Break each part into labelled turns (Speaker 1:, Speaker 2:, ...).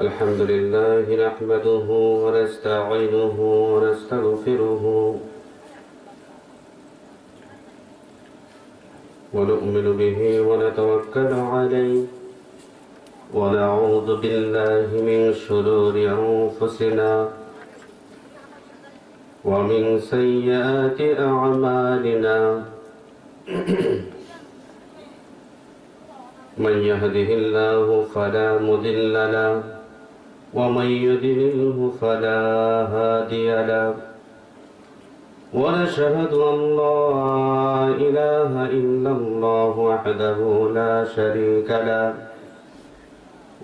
Speaker 1: الحمد لله نحمده ونستعينه ونستغفره ونؤمن به ونتوكل عليه ونعوذ بالله من شرور أنفسنا ومن سيئات أعمالنا. من يهده الله فلا مضل له ومن يضلله فلا هادي له. ونشهد أن لا إله إلا الله وحده لا شريك له.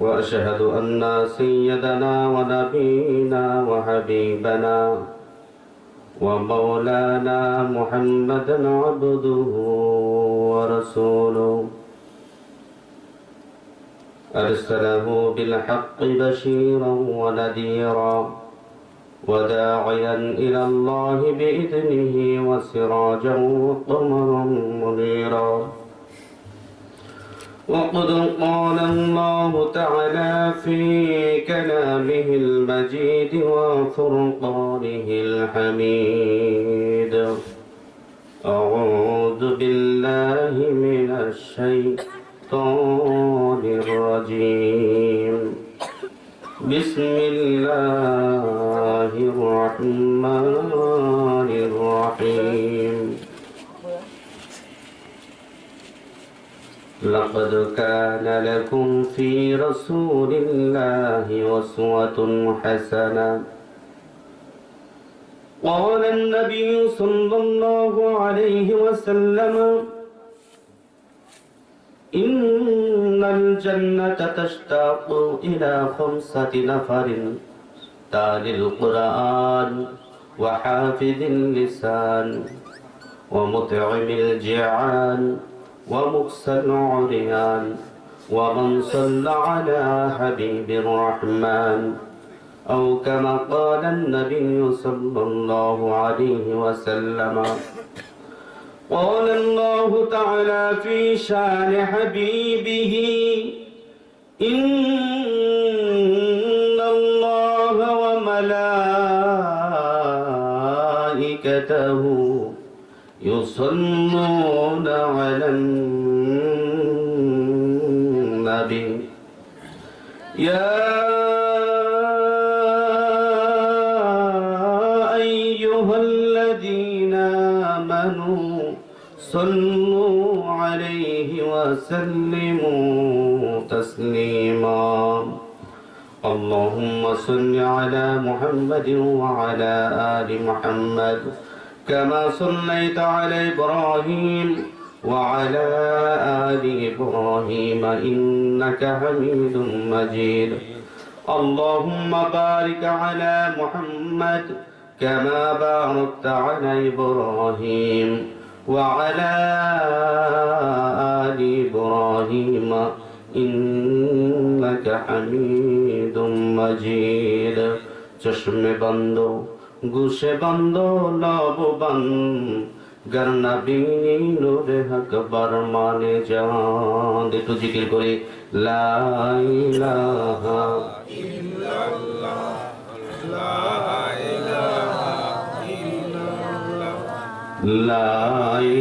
Speaker 1: وأشهد أن سيدنا ونبينا وحبيبنا ومولانا محمدا عبده ورسوله. أرسله بالحق بشيرا ونذيرا وداعيا إلى الله بإذنه وسراجا وقمرا منيرا. وقد قال الله تعالى في كلامه المجيد وفرقانه الحميد. أعوذ بالله من الشيطان الرجيم. بسم الله الرحمن الرحيم. لقد كان لكم في رسول الله أسوة حسنة. قال النبي صلى الله عليه وسلم الجنة تشتاق إلى خمسة نفر. تالي القرآن وحافظ اللسان ومطعم الجيعان ومكسى العريان ومن صلى على حبيب الرحمن. أو كما قال النبي صلى الله عليه وسلم قال الله تعالى في شان حبيبه إن الله وملائكته يصلون محمد وعلى آل محمد كما صليت على إبراهيم وعلى آل إبراهيم إنك حميد مجيد. اللهم بارك على محمد كما باركت على إبراهيم وعلى آل إبراهيم إنك حميد مجيد. চশমে বন্ধ, গুসে বন্ধ, লব বন গরনা বিনি নূরে হক বরমানে জান একটু জিকির করে লা ইলাহা ইল্লাল্লাহ লা ইলাহা ইল্লাল্লাহ। লা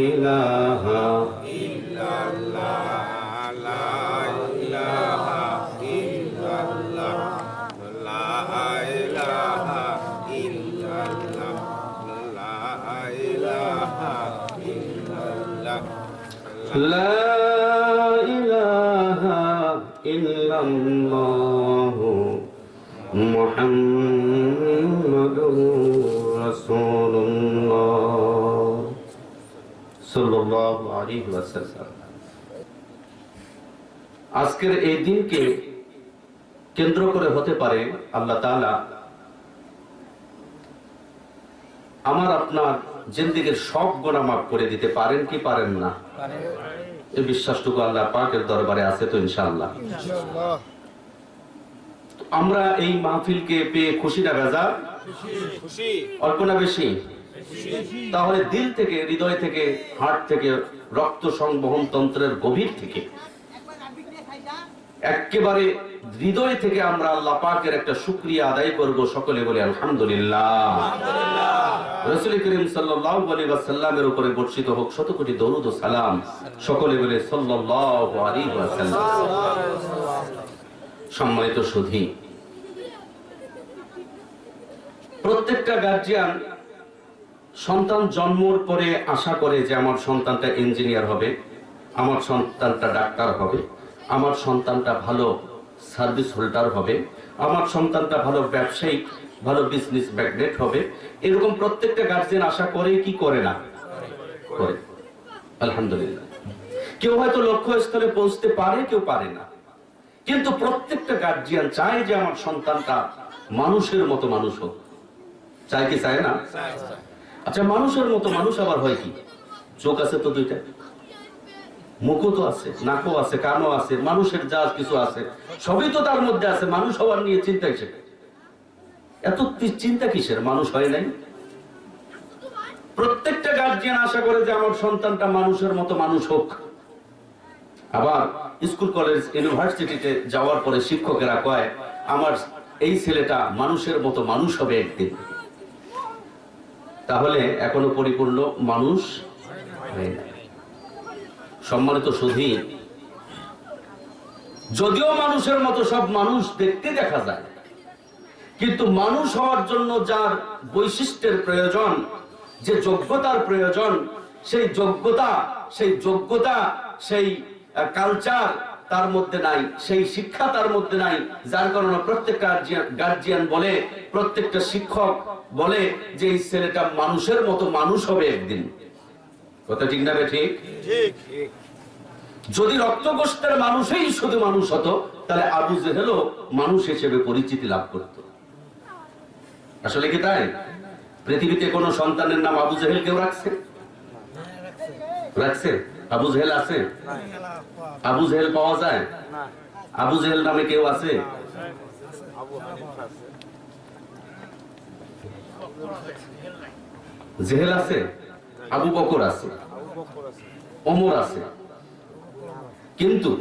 Speaker 1: ইলাহা আজকের এই দিনকে কেন্দ্র করে হতে পারে আল্লাহ আমার আপনার জিন্দিগির সব গোনা মাফ করে দিতে পারেন কি পারেন না? এই বিশ্বাসটুকু আল্লাহ পাকের দরবারে আছে তো ইনশাল্লাহ আমরা এই মাহফিলকে পেয়ে খুশি না বেজা অল্প না বেশি? তাহলে দিল থেকে, হৃদয় থেকে, হার্ট থেকে, রক্ত সংবহন তন্ত্রের গভীর থেকে। একেবারে হৃদয় থেকে আমরা আল্লাহ পাকের একটা শুক্রিয়া আদায় করব সকলে বলে আলহামদুলিল্লাহ। সম্মানিত সুধী, প্রত্যেকটা গার্জিয়ান সন্তান জন্মর পরে আশা করে যে আমার সন্তানটা ইঞ্জিনিয়ার হবে, আমার সন্তানটা ডাক্তার হবে, আমার সন্তানটা ভালো সার্ভিস হোল্ডার হবে, আমার সন্তানটা ভালো ব্যবসায়িক, ভালো বিজনেস ম্যাগনেট হবে, এরকম প্রত্যেকটা গার্জিয়ান আশা করে কি করে না? করে। আলহামদুলিল্লাহ। কেউ হয়তো লক্ষ্যস্থলে পৌঁছতে পারে, কেউ পারে না। কিন্তু প্রত্যেকটা গার্জিয়ান চায় যে আমার সন্তানটা মানুষের মতো মানুষ হোক। চায় কি চায় না? আচ্ছা মানুষের মতো মানুষ আবার হয় কি? চোখ আছে তো দুইটা? মুখও তো আছে, নাকও আছে, কানও আছে, মানুষের যা কিছু আছে। সবই তো তার মধ্যে আছে, মানুষ হওয়ার নিয়ে চিন্তা কিসের? এত চিন্তা কিসের? মানুষ হয় নাই? প্রত্যেকটা গার্জিয়ান আশা করে যে আমার সন্তানটা মানুষের মতো মানুষ হোক। আবার স্কুল, কলেজ, ইউনিভার্সিটিতে যাওয়ার পরে শিক্ষকেরা কয়, আমার এই ছেলেটা মানুষের মতো মানুষ হবে একদিন। তাহলে এখনও পরিপূর্ণ মানুষ হয় নাই। সম্মানিত সুধী, যদিও মানুষের মতো সব মানুষ দেখতে দেখা যায়, কিন্তু মানুষ হওয়ার জন্য যার বৈশিষ্ট্যের প্রয়োজন, যে যোগ্যতার প্রয়োজন, সেই যোগ্যতা সেই যোগ্যতা, সেই কালচার তার মধ্যে নাই সেই শিক্ষা তার মধ্যে নাই যার কারণে প্রত্যেক গার্জিয়ান বলে প্রত্যেকটা শিক্ষক বলে যে এই ছেলেটা মানুষের মতো মানুষ হবে একদিন। কথা ঠিক না ঠিক। যদি রক্তগোষ্ঠের মানুষই শুধু মানুষ হতো তাহলে আবু জেহেলও মানুষ হিসেবে পরিচিতি লাভ করত। আসলে কি তাই? পৃথিবীতে কোন সন্তানের নাম আবু জেহেল কেউ রাখছে? রাখছে। আবু জেহেল আছে? আবু জেহেল পাওয়া যায়? আবু জেহেল নামে কেউ আছে? জেহেল আছে? আবু বকর আছে? ওমর আছে? কিন্তু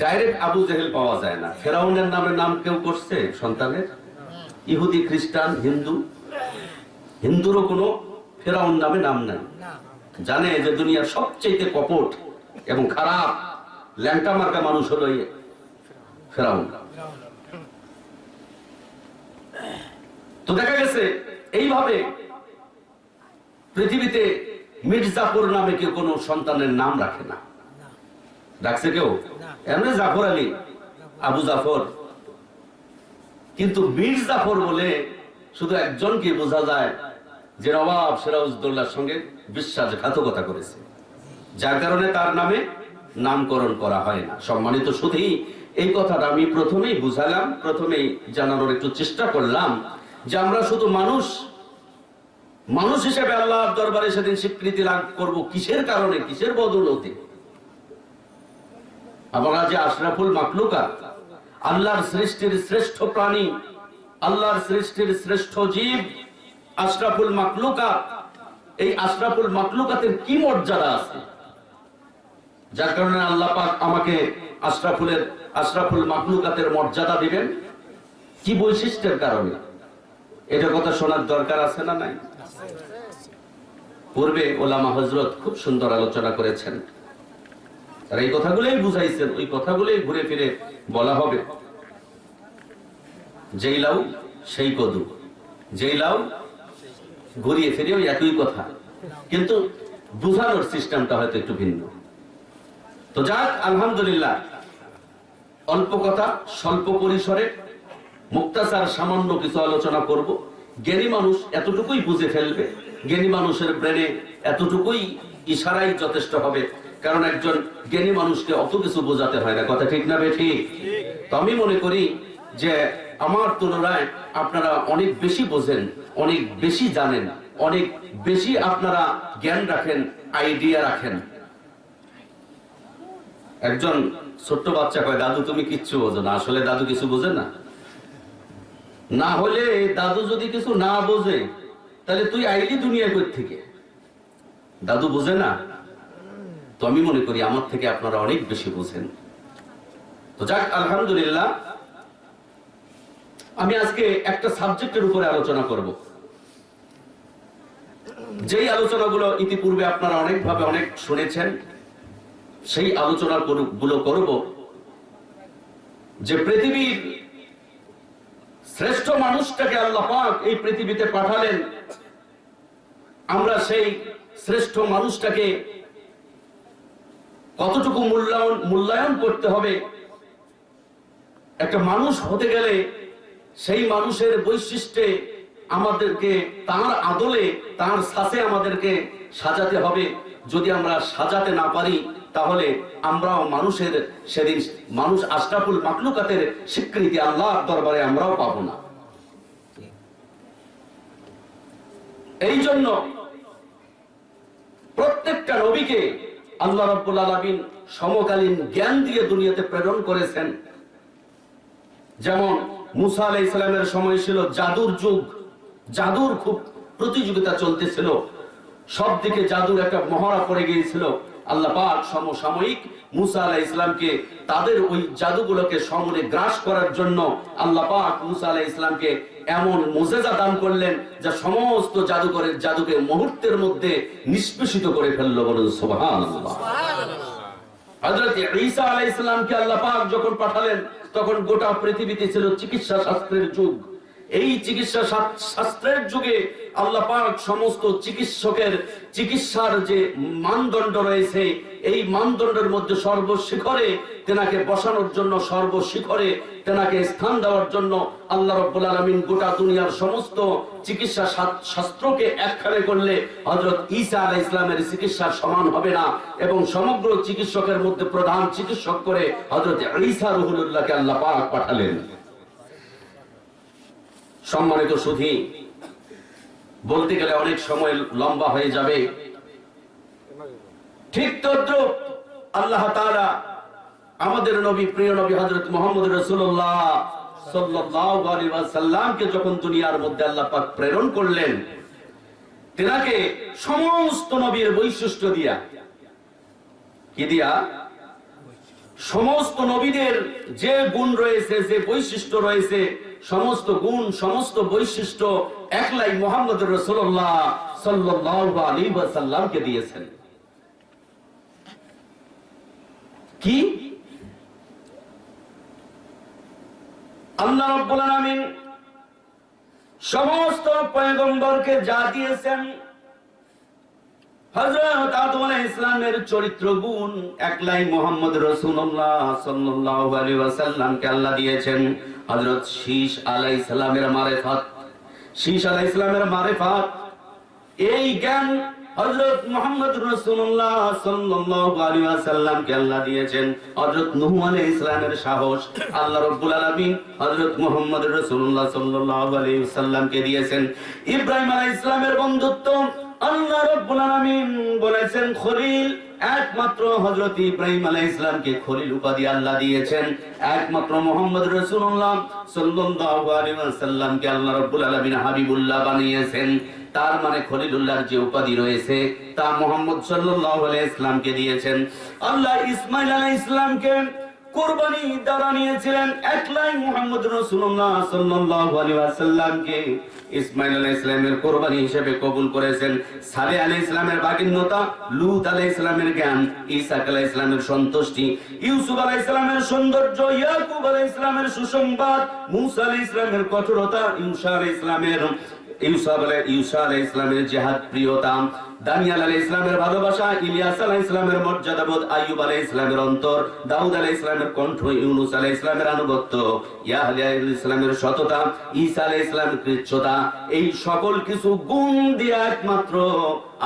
Speaker 1: ডাইরেক্ট আবু জেহেল পাওয়া যায় না। ফেরাউনের নামে নাম কেউ করছে সন্তানের? ইহুদি, খ্রিস্টান, হিন্দু? হিন্দুরও কোনো ফেরাউন নামে নাম নাই। জানে যে দুনিয়ার সবচেয়ে কপট এবং খারাপ ল্যাংটা মার্কা মানুষ হলো ফেরাউন। তো দেখা গেছে, এইভাবে পৃথিবীতে মির্জাপুর নামে কেউ কোনো সন্তানের নাম রাখে না। ডাকছে কেউ? এমনি জাফর আলী, আবু জাফর। কিন্তু মীর জাফর বলে শুধু একজনকে বোঝা যায় যে নবাব সিরাজউদ্দৌলার সঙ্গে বিশ্বাসঘাতকতা করেছে। যার কারণে তার নামে নামকরণ করা হয় না। সম্মানিত শুধুই এই কথাটা আমি প্রথমেই বুঝালাম, প্রথমেই জানানোর একটু চেষ্টা করলাম যে আমরা শুধু মানুষ মানুষ হিসেবে আল্লাহর দরবারে সেদিন স্বীকৃতি লাভ করব কিসের কারণে, কিসের বদলতে? আমরা যে আশরাফুল মাকলুকা আল্লাহর সৃষ্টির শ্রেষ্ঠ প্রাণী, আল্লাহর সৃষ্টির শ্রেষ্ঠ জীব আশরাফুল মাকলুকা এই আশরাফুল মাকলুকাতের কি মর্যাদা আছে? যার কারণে আল্লাহ পাক আমাকে আশরাফুলের, আশরাফুল মাকলুকাতের মর্যাদা দিবেন। কি বৈশিষ্ট্যের কারণে? এটা কথা শোনার দরকার আছে না নাই? পূর্বে ওলামা হজরত খুব সুন্দর আলোচনা করেছেন। আর এই কথাগুলোই বুঝাইছেন, ওই কথাগুলোই ঘুরে ফিরে বলা হবে। যেই লাউ, সেই কদু। যেই লাউ ঘুরিয়ে ফিরে ওই একই কথা। কিন্তু বুঝানোর সিস্টেমটা হয়তো একটু ভিন্ন। তো যাক, আলহামদুলিল্লাহ। অল্প কথা, স্বল্প পরিসরে মুক্তাচার সামান্য কিছু আলোচনা করব। জ্ঞানী মানুষ এতটুকুই বুঝে ফেলবে, জ্ঞানী মানুষের ব্রেনে এতটুকুই ইশারাই যথেষ্ট হবে। কারণ একজন জ্ঞানী মানুষকে অত কিছু বোঝাতে হয় না। কথা ঠিক না বে ঠিক? তো আমি মনে করি যে আমার তুলনায় আপনারা অনেক বেশি বোঝেন, অনেক বেশি জানেন, অনেক বেশি আপনারা জ্ঞান রাখেন আইডিয়া রাখেন। একজন ছোট্ট বাচ্চা কয়, দাদু, তুমি কিচ্ছু বোঝো না। আসলে দাদু কিছু বোঝে না। না হলে দাদু যদি কিছু না বোঝে, তাহলে তুই আইলি দুনিয়া কই থেকে দাদু বোঝে না? তো আমি মনে করি আমার থেকে আপনারা অনেক বেশি বোঝেন। তো যাক, আলহামদুলিল্লাহ আমি আজকে একটা সাবজেক্টের উপরে আলোচনা করব। যেই আলোচনাগুলো ইতিপূর্বে আপনারা অনেকভাবে অনেক শুনেছেন, সেই আলোচনা গুলো করব। যে পৃথিবীর শ্রেষ্ঠ মানুষটাকে আল্লাহ পাক এই পৃথিবীতে পাঠালেন, আমরা সেই শ্রেষ্ঠ মানুষটাকে কতটুকু মূল্যায়ন মূল্যায়ন করতে হবে? একটা মানুষ হতে গেলে সেই মানুষের বৈশিষ্ট্যে আমাদেরকে তার আদলে, তার শ্বাসে আমাদেরকে সাজাতে হবে। যদি আমরা সাজাতে না পারি, তাহলে আমরাও মানুষের সেদিন মানুষ আশরাফুল মাকলুকাতের স্বীকৃতি আল্লাহর দরবারে আমরাও পাবো না। এই জন্য প্রত্যেকটা নবীকে আল্লাহ রব্বুল আলমিন সমকালীন জ্ঞান দিয়ে দুনিয়াতে প্রেরণ করেছেন। যেমন মুসা আলাই ইসলামের সময় ছিল জাদুর যুগ। জাদুর খুব প্রতিযোগিতা চলতেছিল। সব দিকে জাদুর একটা মহড়া পড়ে গিয়েছিল। আল্লাহ পাক সমসাময়িক মুসা আলাহ ইসলামকে তাদের ওই জাদুগুলোকে সমরে গ্রাস করার জন্য আল্লাহ পাক মুসা আলাহ ইসলামকে এমন মোজেজা দান করলেন যা সমস্ত জাদুকরের জাদুকে মুহূর্তের মধ্যে নিষ্পেষিত করে ফেলল বলুন সুবহানাল্লাহ। ঈসা আলাই ইসলামকে আল্লাহ পাক যখন পাঠালেন তখন গোটা পৃথিবীতে ছিল চিকিৎসা শাস্ত্রের যুগ। এই চিকিৎসা শাস্ত্রের যুগে আল্লাহ পাক সমস্ত চিকিৎসকের চিকিৎসার যে মানদণ্ড রয়েছে, এই মানদণ্ডের মধ্যে সর্বশিখরে তেনাকে বসানোর জন্য, সর্বশিখরে তেনাকে স্থান দেওয়ার জন্য আল্লাহ রব্বুল আলমিন গোটা দুনিয়ার সমস্ত চিকিৎসা শাস্ত্রকে একখানে করলে হজরত ঈসা আলাহ ইসলামের চিকিৎসার সমান হবে না এবং সমগ্র চিকিৎসকের মধ্যে প্রধান চিকিৎসক করে হজরত ঈসা রহুল্লাহকে আল্লাহ পাক পাঠালেন। সম্মানিত সুধী, বলতে গেলে অনেক সময় লম্বা হয়ে যাবে। ঠিক তদ্রুপ আল্লাহ তাআলা আমাদের নবী, প্রিয় নবী হযরত মুহাম্মদ পাক প্রেরণ করলেন, তেনাকে সমস্ত নবীর বৈশিষ্ট্য দিয়া, কি দিয়া? সমস্ত নবীদের যে গুণ রয়েছে, যে বৈশিষ্ট্য রয়েছে সমস্ত গুণ, সমস্ত বৈশিষ্ট্য একলাই মোহাম্মদ রসুল্লাহ সাল্লাহ সাল্লামকে দিয়েছেন। কি? আল্লাহ রব্বুল আলামিন সমস্ত পয়গম্বরকে যা দিয়েছেন হযরত চরিত্র গুণ একলাই আল্লাহ দিয়েছেন। এই জ্ঞান সাহস আল্লাহ রাব্বুল হযরত মুহাম্মদ রাসূলুল্লাহ সাল্লাল্লাহু আলাইহি দিয়েছেন। ইব্রাহিম আলাইহিস বন্ধুত্ব আল্লাহ রাব্বুল আলামিন বলেছেন, খলিল একমাত্র হযরত ইব্রাহিম আলাইহিস ইসলামকে খলিল উপাধি আল্লাহ দিয়েছেন। একমাত্র মুহাম্মদ রাসূলুল্লাহ সাল্লাল্লাহু আলাইহি ওয়াসাল্লামকে আল্লাহ রাব্বুল আলামিন হাবিবুল্লাহ বানিয়েছেন। তার মানে খলিলুল্লাহর যে উপাধি রয়েছে, তা মোহাম্মদ সাল্লাল্লাহু আলাইহি ইসলামকে দিয়েছেন। আল্লাহ ইসমাইল আলাইহিস ইসলামকে কোরবানি দ্বারা নিয়েছিলেন একলাই মুহাম্মদ রাসূলুল্লাহ কোরবানি হিসেবে কবুল করেছেন। জ্ঞান সন্তুষ্টি, ইউসুফ সৌন্দর্য, ইয়াকুব আলাইহিস ইসলামের সুসংবাদ, মুসা আলাইহিস ইসলামের কঠোরতা, ঈসা আলাইহিস ইসলামের ইউসুফ আলাই ইউসা আলাই ইসলামের জেহাদ প্রিয়তা দানিয়াল আলাই ইসলামের ভালোবাসা, ইলিয়াস আলাই ইসলামের মর্যাদাবোধ আইয়ুব আলাই ইসলামের অন্তর, দাউদ আলাই ইসলামের কণ্ঠ, ইউনুস আলাই ইসলামের আনুগত্য ইয়াহলিয়া ইসলামের সততা, ঈসা আলাই ইসলামের কৃচ্ছতা, এই সকল কিছু গুণ দিয়ে একমাত্র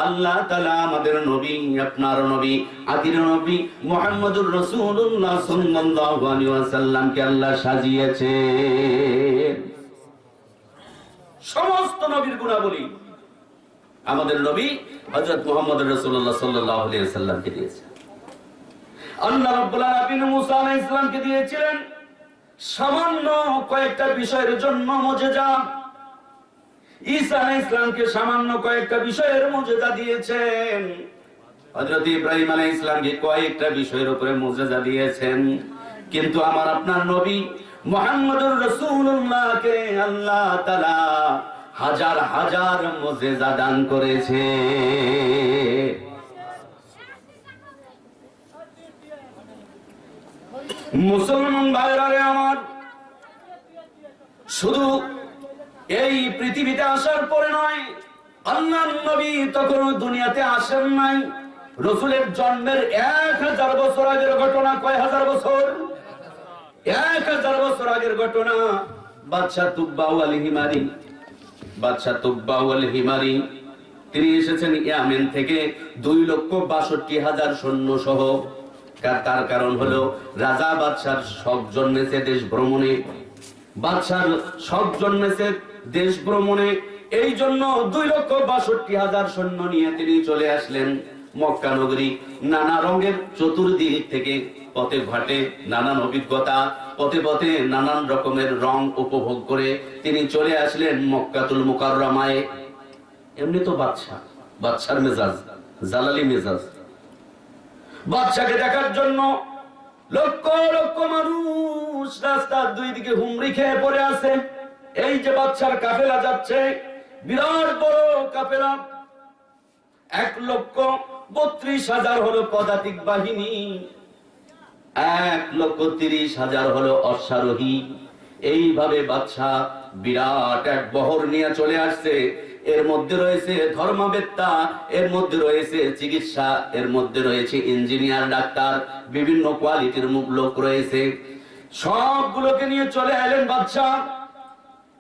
Speaker 1: আল্লাহ তাআলা আমাদের নবী, আপনার নবী, আদির নবী মুহাম্মদুর রাসূলুল্লাহ সাল্লাল্লাহু আলাইহি ওয়াসাল্লামকে আল্লাহ সাজিয়েছেন। সমস্ত নবীর গুণাবলী। আমাদের নবী হযরত মুহাম্মদ আলাইহি ওয়াসাল্লামকে দিয়েছেন। আল্লাহ রাব্বুল আলামিন মুসা আলাইহিস সালামকে দিয়েছিলেন। সামান্য কয়েকটা বিষয়ের জন্য মুজিজা। ঈসা আলাইহিস সালামকে সামান্য কয়েকটা বিষয়ের মুজিজা দিয়েছেন। হযরত ইব্রাহিম আলাইহিস সালামকে কয়েকটা বিষয়ের উপরে মুজিজা দিয়েছেন। কিন্তু আমার আপনার নবী মোহাম্মদুর রসুল্লাহকে আল্লাহ তালা হাজার হাজার মজেজা দান করেছে। মুসলমান ভাইরারে আমার, শুধু এই পৃথিবীতে আসার পরে নয় আল্লাহ নবী তখন দুনিয়াতে আসেন নাই। রসুলের জন্মের এক হাজার বছর আগের ঘটনা কয় হাজার বছর? এক হাজার বছর আগের ঘটনা। বাদশাহ তুব্বাউ আল হিমারি বাদশাহ তুব্বাউ আল হিমারি তিনি এসেছেন ইয়ামেন থেকে দুই লক্ষ বাষট্টি হাজার সৈন্য সহ তার কারণ হলো রাজা বাদশার সব জন্মেছে দেশ ভ্রমণে। বাদশার সব জন্মেছে দেশ ভ্রমণে। এই জন্য দুই লক্ষ বাষট্টি হাজার সৈন্য নিয়ে তিনি চলে আসলেন মক্কা নগরী নানা রঙের চতুর্দিক থেকে। পথে ঘাটে নানান অভিজ্ঞতা, পথে পথে নানান রকমের রং উপভোগ করে তিনি চলে আসলেন মক্কাতুল মুকাররমায়। এমনি তো বাদশা বাদশার মেজাজ, জালালি মেজাজ। বাদশাকে দেখার জন্য লক্ষ লক্ষ মানুষ রাস্তার দুই দিকে হুমড়ি খেয়ে পড়ে আছে। এই যে বাচ্চার কাফেলা যাচ্ছে, বিরাট বড় কাফেলা। এক লক্ষ বত্রিশ হাজার হলো পদাতিক বাহিনী। এক লক্ষ তিরিশ হাজার হলো অশ্বারোহী। এইভাবে বাদশাহ বিরাট এক বহর নিয়ে চলে আসছে। এর মধ্যে রয়েছে ধর্মবেত্তা, এর মধ্যে রয়েছে চিকিৎসা, এর মধ্যে রয়েছে ইঞ্জিনিয়ার, ডাক্তার, বিভিন্ন কোয়ালিটির মুখ লোক রয়েছে। সবগুলোকে নিয়ে চলে এলেন বাদশাহ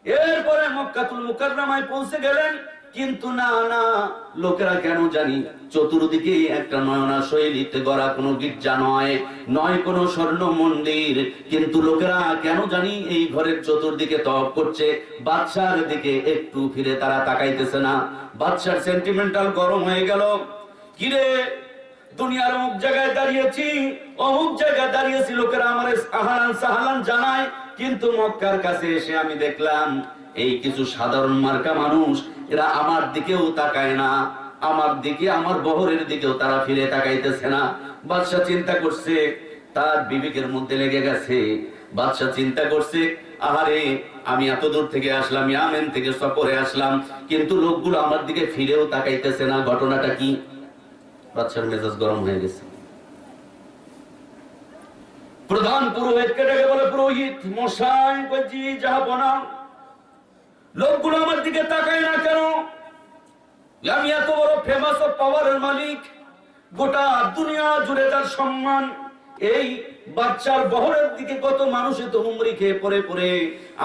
Speaker 1: এরপরে মক্কাতুল মুকাররমায় পৌঁছে গেলেন। কিন্তু না না, লোকেরা কেন জানি? চতুর্দিকে একটা নয়না শৈলীতে গড়া কোনো গির্জা নয় নয় কোনো স্বর্ণ মন্দির। কিন্তু লোকেরা কেন জানি এই ঘরের চতুর্দিকে তপ করছে, বাদশার দিকে একটু ফিরে তারা তাকাইতেছে না। বাদশার সেন্টিমেন্টাল গরম হয়ে গেল। কিরে, দুনিয়ার অমুক জায়গায় দাঁড়িয়েছি, অমুক জায়গায় দাঁড়িয়েছি, লোকেরা আমার সাহালান সাহালান জানায় কিন্তু মক্কার কাছে এসে আমি দেখলাম, এই কিছু সাধারণ মার্কা মানুষ, এরা আমার দিকেও তাকায় না। আমার দিকে, আমার বহরের দিকেও তারা ফিরে তাকাইতেছে না। বাদশাহ চিন্তা করছে, তার বিবেকের মধ্যে লেগে গেছে। বাদশাহ চিন্তা করছে, আহারে, আমি এত দূর থেকে আসলাম, ইয়ামেন থেকে সফরে আসলাম, কিন্তু লোকগুলো আমার দিকে ফিরেও তাকাইতেছে না। ঘটনাটা কি? বাচ্চার মেজাজ গরম হয়ে গেছে। প্রধান পুরোহিতকে ডেকে বলে, পুরোহিত, মশাই, বলছি যাহাবনা লোকগুলো আমার দিকে তাকায় না কেন? আমি এত বড় ফেমাস ও পাওয়ারের মালিক। গোটা দুনিয়া জুড়ে তার সম্মান। এই বাচ্চার বহরের দিকে কত মানুষে তো হুমরি খেয়ে পড়ে পড়ে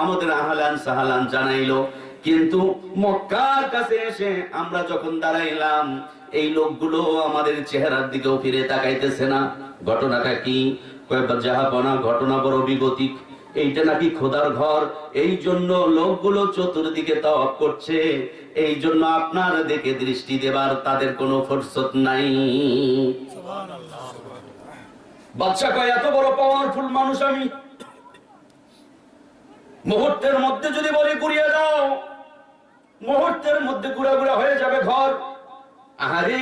Speaker 1: আমাদের আহালান সাহালান জানাইলো। কিন্তু মক্কার কাছে এসে আমরা যখন দাঁড়াইলাম, এই লোকগুলো আমাদের চেহারার দিকেও ফিরে তাকাইতেছে না। ঘটনাটা কি? যাহাপনা ঘটনা বড় বিগতিক। এইটা নাকি খোদার ঘর। এই জন্য লোকগুলো চতুর্দিকে তওয়াব করছে। এই জন্য আপনার দিকে দৃষ্টি দেবার তাদের কোনো নাই। কয়, এত বড় পাওয়ারফুল মানুষ আমি। মুহূর্তের মধ্যে যদি বলি গুড়িয়ে দাও, মুহূর্তের মধ্যে গুড়া হয়ে যাবে ঘর। আহারে,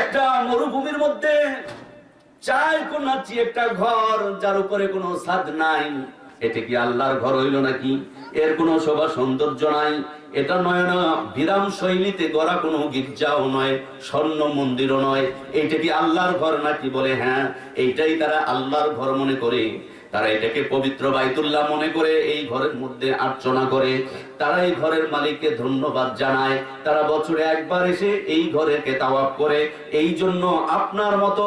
Speaker 1: একটা মরুভূমির মধ্যে চাই কোন একটা ঘর যার উপরে কোনো ছাদ নাই। এটা কি আল্লাহর ঘর হইল নাকি? এর কোনো শোভা সৌন্দর্য নাই। এটা নয় না, বিরাম শৈলীতে গড়া কোনো গির্জাও নয়, স্বর্ণ মন্দিরও নয়। এইটা কি আল্লাহর ঘর নাকি বলে? হ্যাঁ এইটাই তারা আল্লাহর ঘর মনে করে। তারা এটাকে পবিত্র বাইতুল্লাহ মনে করে, এই ঘরের মধ্যে আর্চনা করে। তারা এই ঘরের মালিককে ধন্যবাদ জানায়। তারা বছরে একবার এসে এই ঘরেকে তাওয়াব করে। এই জন্য আপনার মতো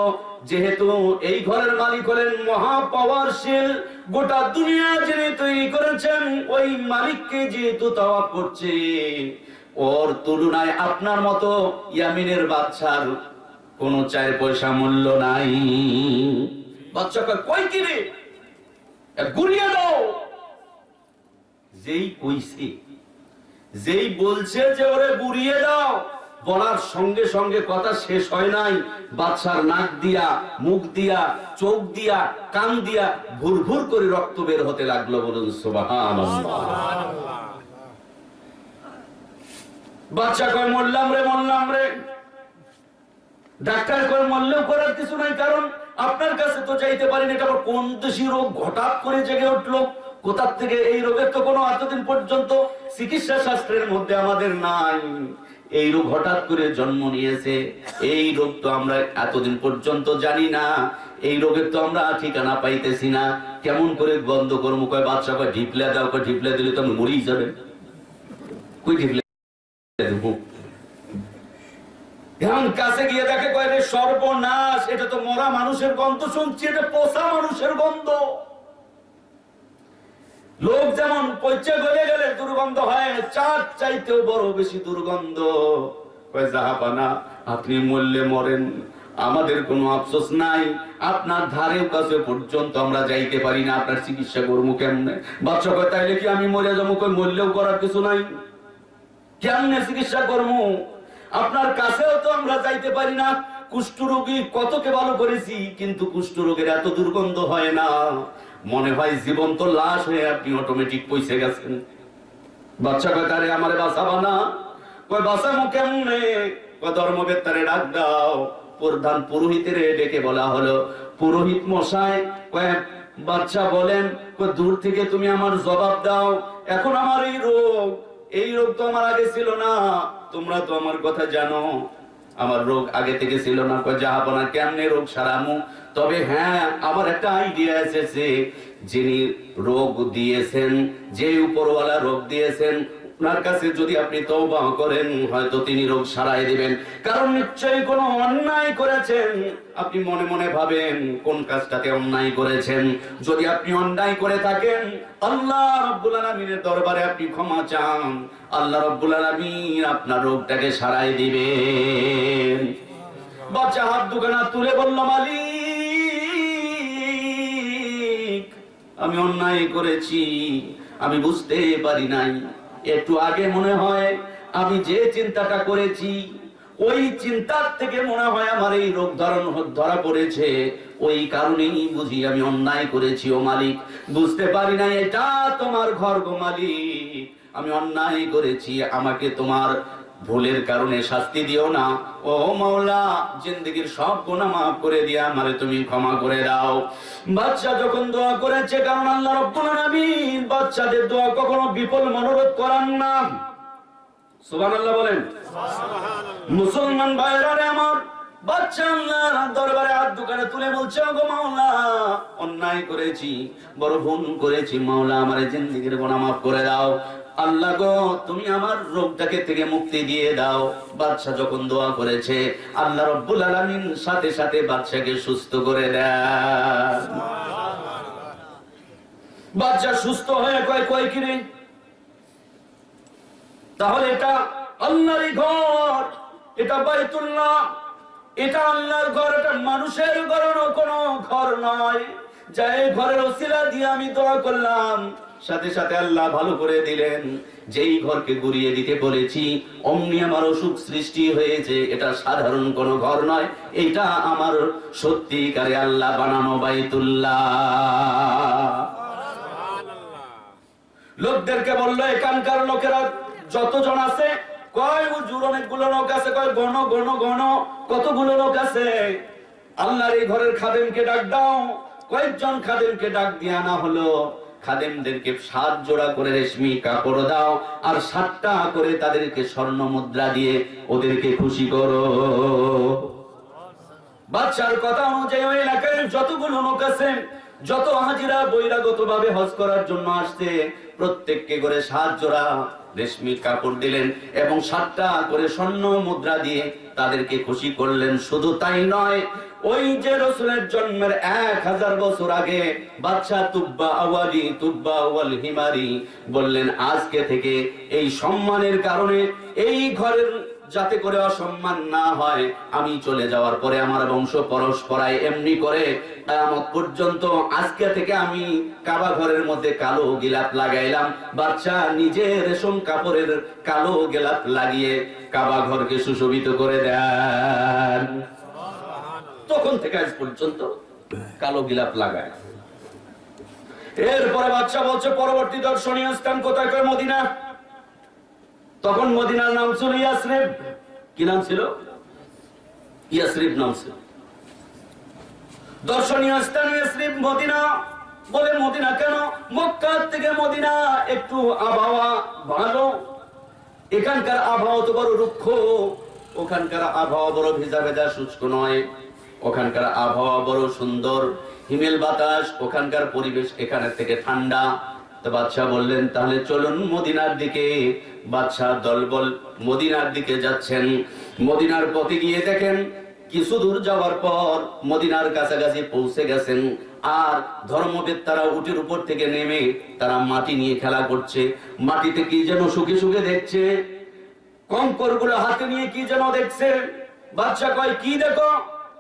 Speaker 1: যেহেতু এই ঘরের মালিক হলেন মহা পাওয়ারশীল গোটা দুনিয়া যিনি তৈরি করেছেন, ওই মালিককে যেহেতু তাওয়াব করছে, ওর তুলনায় আপনার মতো ইয়ামিনের বাচ্চার কোনো চার পয়সা মূল্য নাই। বাচ্চাকে কই এ গুড়িয়ে দাও। যেই কইছে, যেই বলছে যে ওরে গুড়িয়ে দাও বলার সঙ্গে সঙ্গে কথা শেষ হয় নাই। বাচ্চার নাক দিয়া, মুখ দিয়া, চোখ দিয়া, কান দিয়া ভুর ভুর করে রক্ত বের হতে লাগল বলুন বাচ্চা কয়, মরলাম রে মরলাম রে। ডাক্তার কয়, মরলেও করার কিছু নাই, কারণ আপনার কাছে তো চাইতে পারেন। এটা আবার কোন দেশি রোগ? হঠাৎ করে জেগে উঠল। কোথার থেকে এই রোগের তো কোনো এতদিন পর্যন্ত চিকিৎসা শাস্ত্রের মধ্যে আমাদের নাই। এই রোগ হঠাৎ করে জন্ম নিয়েছে। এই রোগ তো আমরা এতদিন পর্যন্ত জানি না। এই রোগের তো আমরা ঠিকানা পাইতেছি না। কেমন করে বন্ধ করব? কয়, বাচ্চা কয়, ঢিপলে দাও, কয়, ঢিপলে দিলে তো মরেই যাবে। কই ঢিপলে কাছে গিয়ে দেখে কয় সর্বনাশ, এটা তো মরা মানুষের গন্ধ শুনছি, এটা পোষা মানুষের গন্ধ। লোক যেমন পচে গলে গেলে দুর্গন্ধ হয় চার চাইতেও বড় বেশি দুর্গন্ধ। জাহাপানা, আপনি মরলে মরেন, আমাদের কোনো আফসোস নাই। আপনার ধারে কাছে পর্যন্ত আমরা যাইতে পারি না, আপনার চিকিৎসা করব কেমনে? বাচ্চা কয়, তাইলে কি আমি মরে যাব? কই মরলেও করার কিছু নাই। কেমনে চিকিৎসা করব? আপনার কাছেও তো আমরা যাইতে পারি না। কুষ্ঠ রোগী কতকে ভালো করেছি, কিন্তু কুষ্ঠ রোগের এত দুর্গন্ধ হয় না। মনে হয় জীবন্ত লাশ হয়ে আপনি অটোমেটিক পয়সে গেছেন। বাচ্চা কাকারে আমারে বাঁচাবা না? কই বাঁচাবো কেমনে? কয়, ধর্মবেত্তারে ডাক দাও। প্রধান পুরোহিতের ডেকে বলা হলো। পুরোহিত মশাই কয়, বাচ্চা বলেন, কয়, দূর থেকে তুমি আমার জবাব দাও। এখন আমার এই রোগ এই রোগ তো আমার আগে ছিল না। তোমরা তো আমার কথা জানো। আমার রোগ আগে থেকে ছিল না, কয় না, কেমনে রোগ সারামু? তবে হ্যাঁ আমার একটা আইডিয়া এসেছে, যিনি রোগ দিয়েছেন, যে উপরওয়ালা রোগ দিয়েছেন ওনার কাছে যদি আপনি তওবা করেন, হয়তো তিনি রোগ সারাই দিবেন। কারণ নিশ্চয়ই কোনো অন্যায় করেছেন। আপনি মনে মনে ভাবেন, কোন কাজটাতে অন্যায় করেছেন? যদি আপনি অন্যায় করে থাকেন, আল্লাহ রাব্বুল আলামিনের দরবারে আপনি ক্ষমা চান। আল্লাহ রাব্বুল আলামিন আপনার রোগটাকে সারাই দিবেন। বাচ্চা হাত দুখানা তুলে বলল, মালিক, আমি অন্যায় করেছি, আমি বুঝতে পারি নাই। একটু আগে মনে হয় আমি যে চিন্তাটা করেছি, ওই চিন্তার থেকে মনে হয় আমার এই রোগ ধরন ধরা পড়েছে। ওই কারণেই বুঝি আমি অন্যায় করেছি ও মালিক। বুঝতে পারি না, এটা তোমার ঘর গো মালিক। আমি অন্যায় করেছি, আমাকে তোমার ভুলের কারণে শাস্তি দিও না। ও মাওলা জিন্দগির সব গুনাহ মাফ করে দিয়ে আমারে তুমি ক্ষমা করে দাও। বাচ্চা যখন দোয়া করেছে কারণ আল্লাহ রব্বুল আলামিন বাচ্চাদের দোয়া কখনো বিফল মনোরোধ করান না। সুবহানাল্লাহ বলেন। মুসলমান ভাইরা রে আমার বাচ্চা আল্লাহর দরবারে হাত দোকানে তুলে বলছে গো মাওলা অন্যায় করেছি বড় ভুল করেছি মাওলা আমার জিন্দগির গোনা মাফ করে দাও। আল্লাহ গো, তুমি আমার রোগটাকে থেকে মুক্তি দিয়ে দাও। বাচ্চা যখন দোয়া করেছে, আল্লাহ রব্বুল আলামিন সাথে সাথে বাচ্চাকে সুস্থ করে দেয় সুস্থ হয়ে কয় কয় কিরে তাহলে এটা আল্লাহরই ঘর, এটা বাইতুল্লাহ, এটা আল্লাহর ঘর, এটা মানুষের ঘর কোনো ঘর নয়। যা এই ঘরের ওসিলা দিয়ে আমি দোয়া করলাম। সাথে সাথে আল্লাহ ভালো করে দিলেন। যেই ঘরকে গুড়িয়ে দিতে বলেছি, অমনি আমার অসুখ সৃষ্টি হয়েছে। এটা সাধারণ কোনো ঘর নয়, এটা আমার সত্যিকারে আল্লাহ বানানো বাইতুল্লাহ। লোকদেরকে বলল, এখানকার লোকেরা যতজন আছে, কয় হুজুর, অনেকগুলো লোক আছে, কয় গণ গণ গণ, কতগুলো লোক আছে? আল্লাহর এই ঘরের খাদেমকে ডাক দাও, কয়েকজন খাদেমকে ডাক দিয়ে আনা হলো। খাদেমদেরকে সাত জোড়া করে রেশমি কাপড় দাও, আর সাতটা করে তাদেরকে স্বর্ণ মুদ্রা দিয়ে ওদেরকে খুশি করো। বাচ্চার কথা অনুযায়ী ওই এলাকায় যতগুলো লোক আছে, যত হাজিরা বৈরাগত ভাবে হজ করার জন্য আসছে, প্রত্যেককে করে সাত জোড়া রেশমি কাপড় দিলেন এবং সাতটা করে স্বর্ণ মুদ্রা দিয়ে তাদেরকে খুশি করলেন। শুধু তাই নয় ওই যে রসুলের জন্মের এক হাজার বছর আগে বাচ্চা তুব্বা আওয়ালি তুব্বা আওয়াল হিমারি বললেন, আজকে থেকে এই সম্মানের কারণে এই ঘরের যাতে করে অসম্মান না হয়, আমি চলে যাওয়ার পরে আমার বংশ পরস্পরায় এমনি করে কিয়ামত পর্যন্ত আজকে থেকে আমি কাবা ঘরের মধ্যে কালো গিলাপ লাগাইলাম। বাচ্চা নিজে রেশম কাপড়ের কালো গিলাপ লাগিয়ে কাবা ঘরকে সুশোভিত করে দেন। তখন থেকে আজ পর্যন্ত কালো গিলাপ লাগায় এরপরে বাচ্চা বলছে, পরবর্তী দর্শনীয় স্থান কোথায় কয় মদিনা? তখন মদিনার নাম ছিল ইয়াসরিব। কি নাম ছিল? ইয়াসরিব নাম ছিল। দর্শনীয় স্থানীয় শ্রী মদিনা। বলে, মদিনা কেন? মক্কা থেকে মদিনা একটু আবহাওয়া ভালো। এখানকার আবহাওয়া তো বড় রুক্ষ। ওখানকার আবহাওয়া বড় ভেজা ভেজা, শুষ্ক নয়। ওখানকার আবহাওয়া বড় সুন্দর, হিমেল বাতাস, ওখানকার পরিবেশ এখানে থেকে ঠান্ডা। তো বাদশাহ বললেন, তাহলে চলুন মদিনার দিকে। বাদশাহ দলবল মদিনার দিকে যাচ্ছেন। মদিনার পথে গিয়ে দেখেন, কিছু দূর যাওয়ার পর মদিনার কাছাকাছি পৌঁছে গেছেন। আর ধর্মবেত্তারা উটের উপর থেকে নেমে তারা মাটি নিয়ে খেলা করছে। মাটিতে কি যেন সুখে সুখে দেখছে কঙ্করগুলো হাতে নিয়ে কি যেন দেখছে। বাচ্চা কয়, কি দেখো?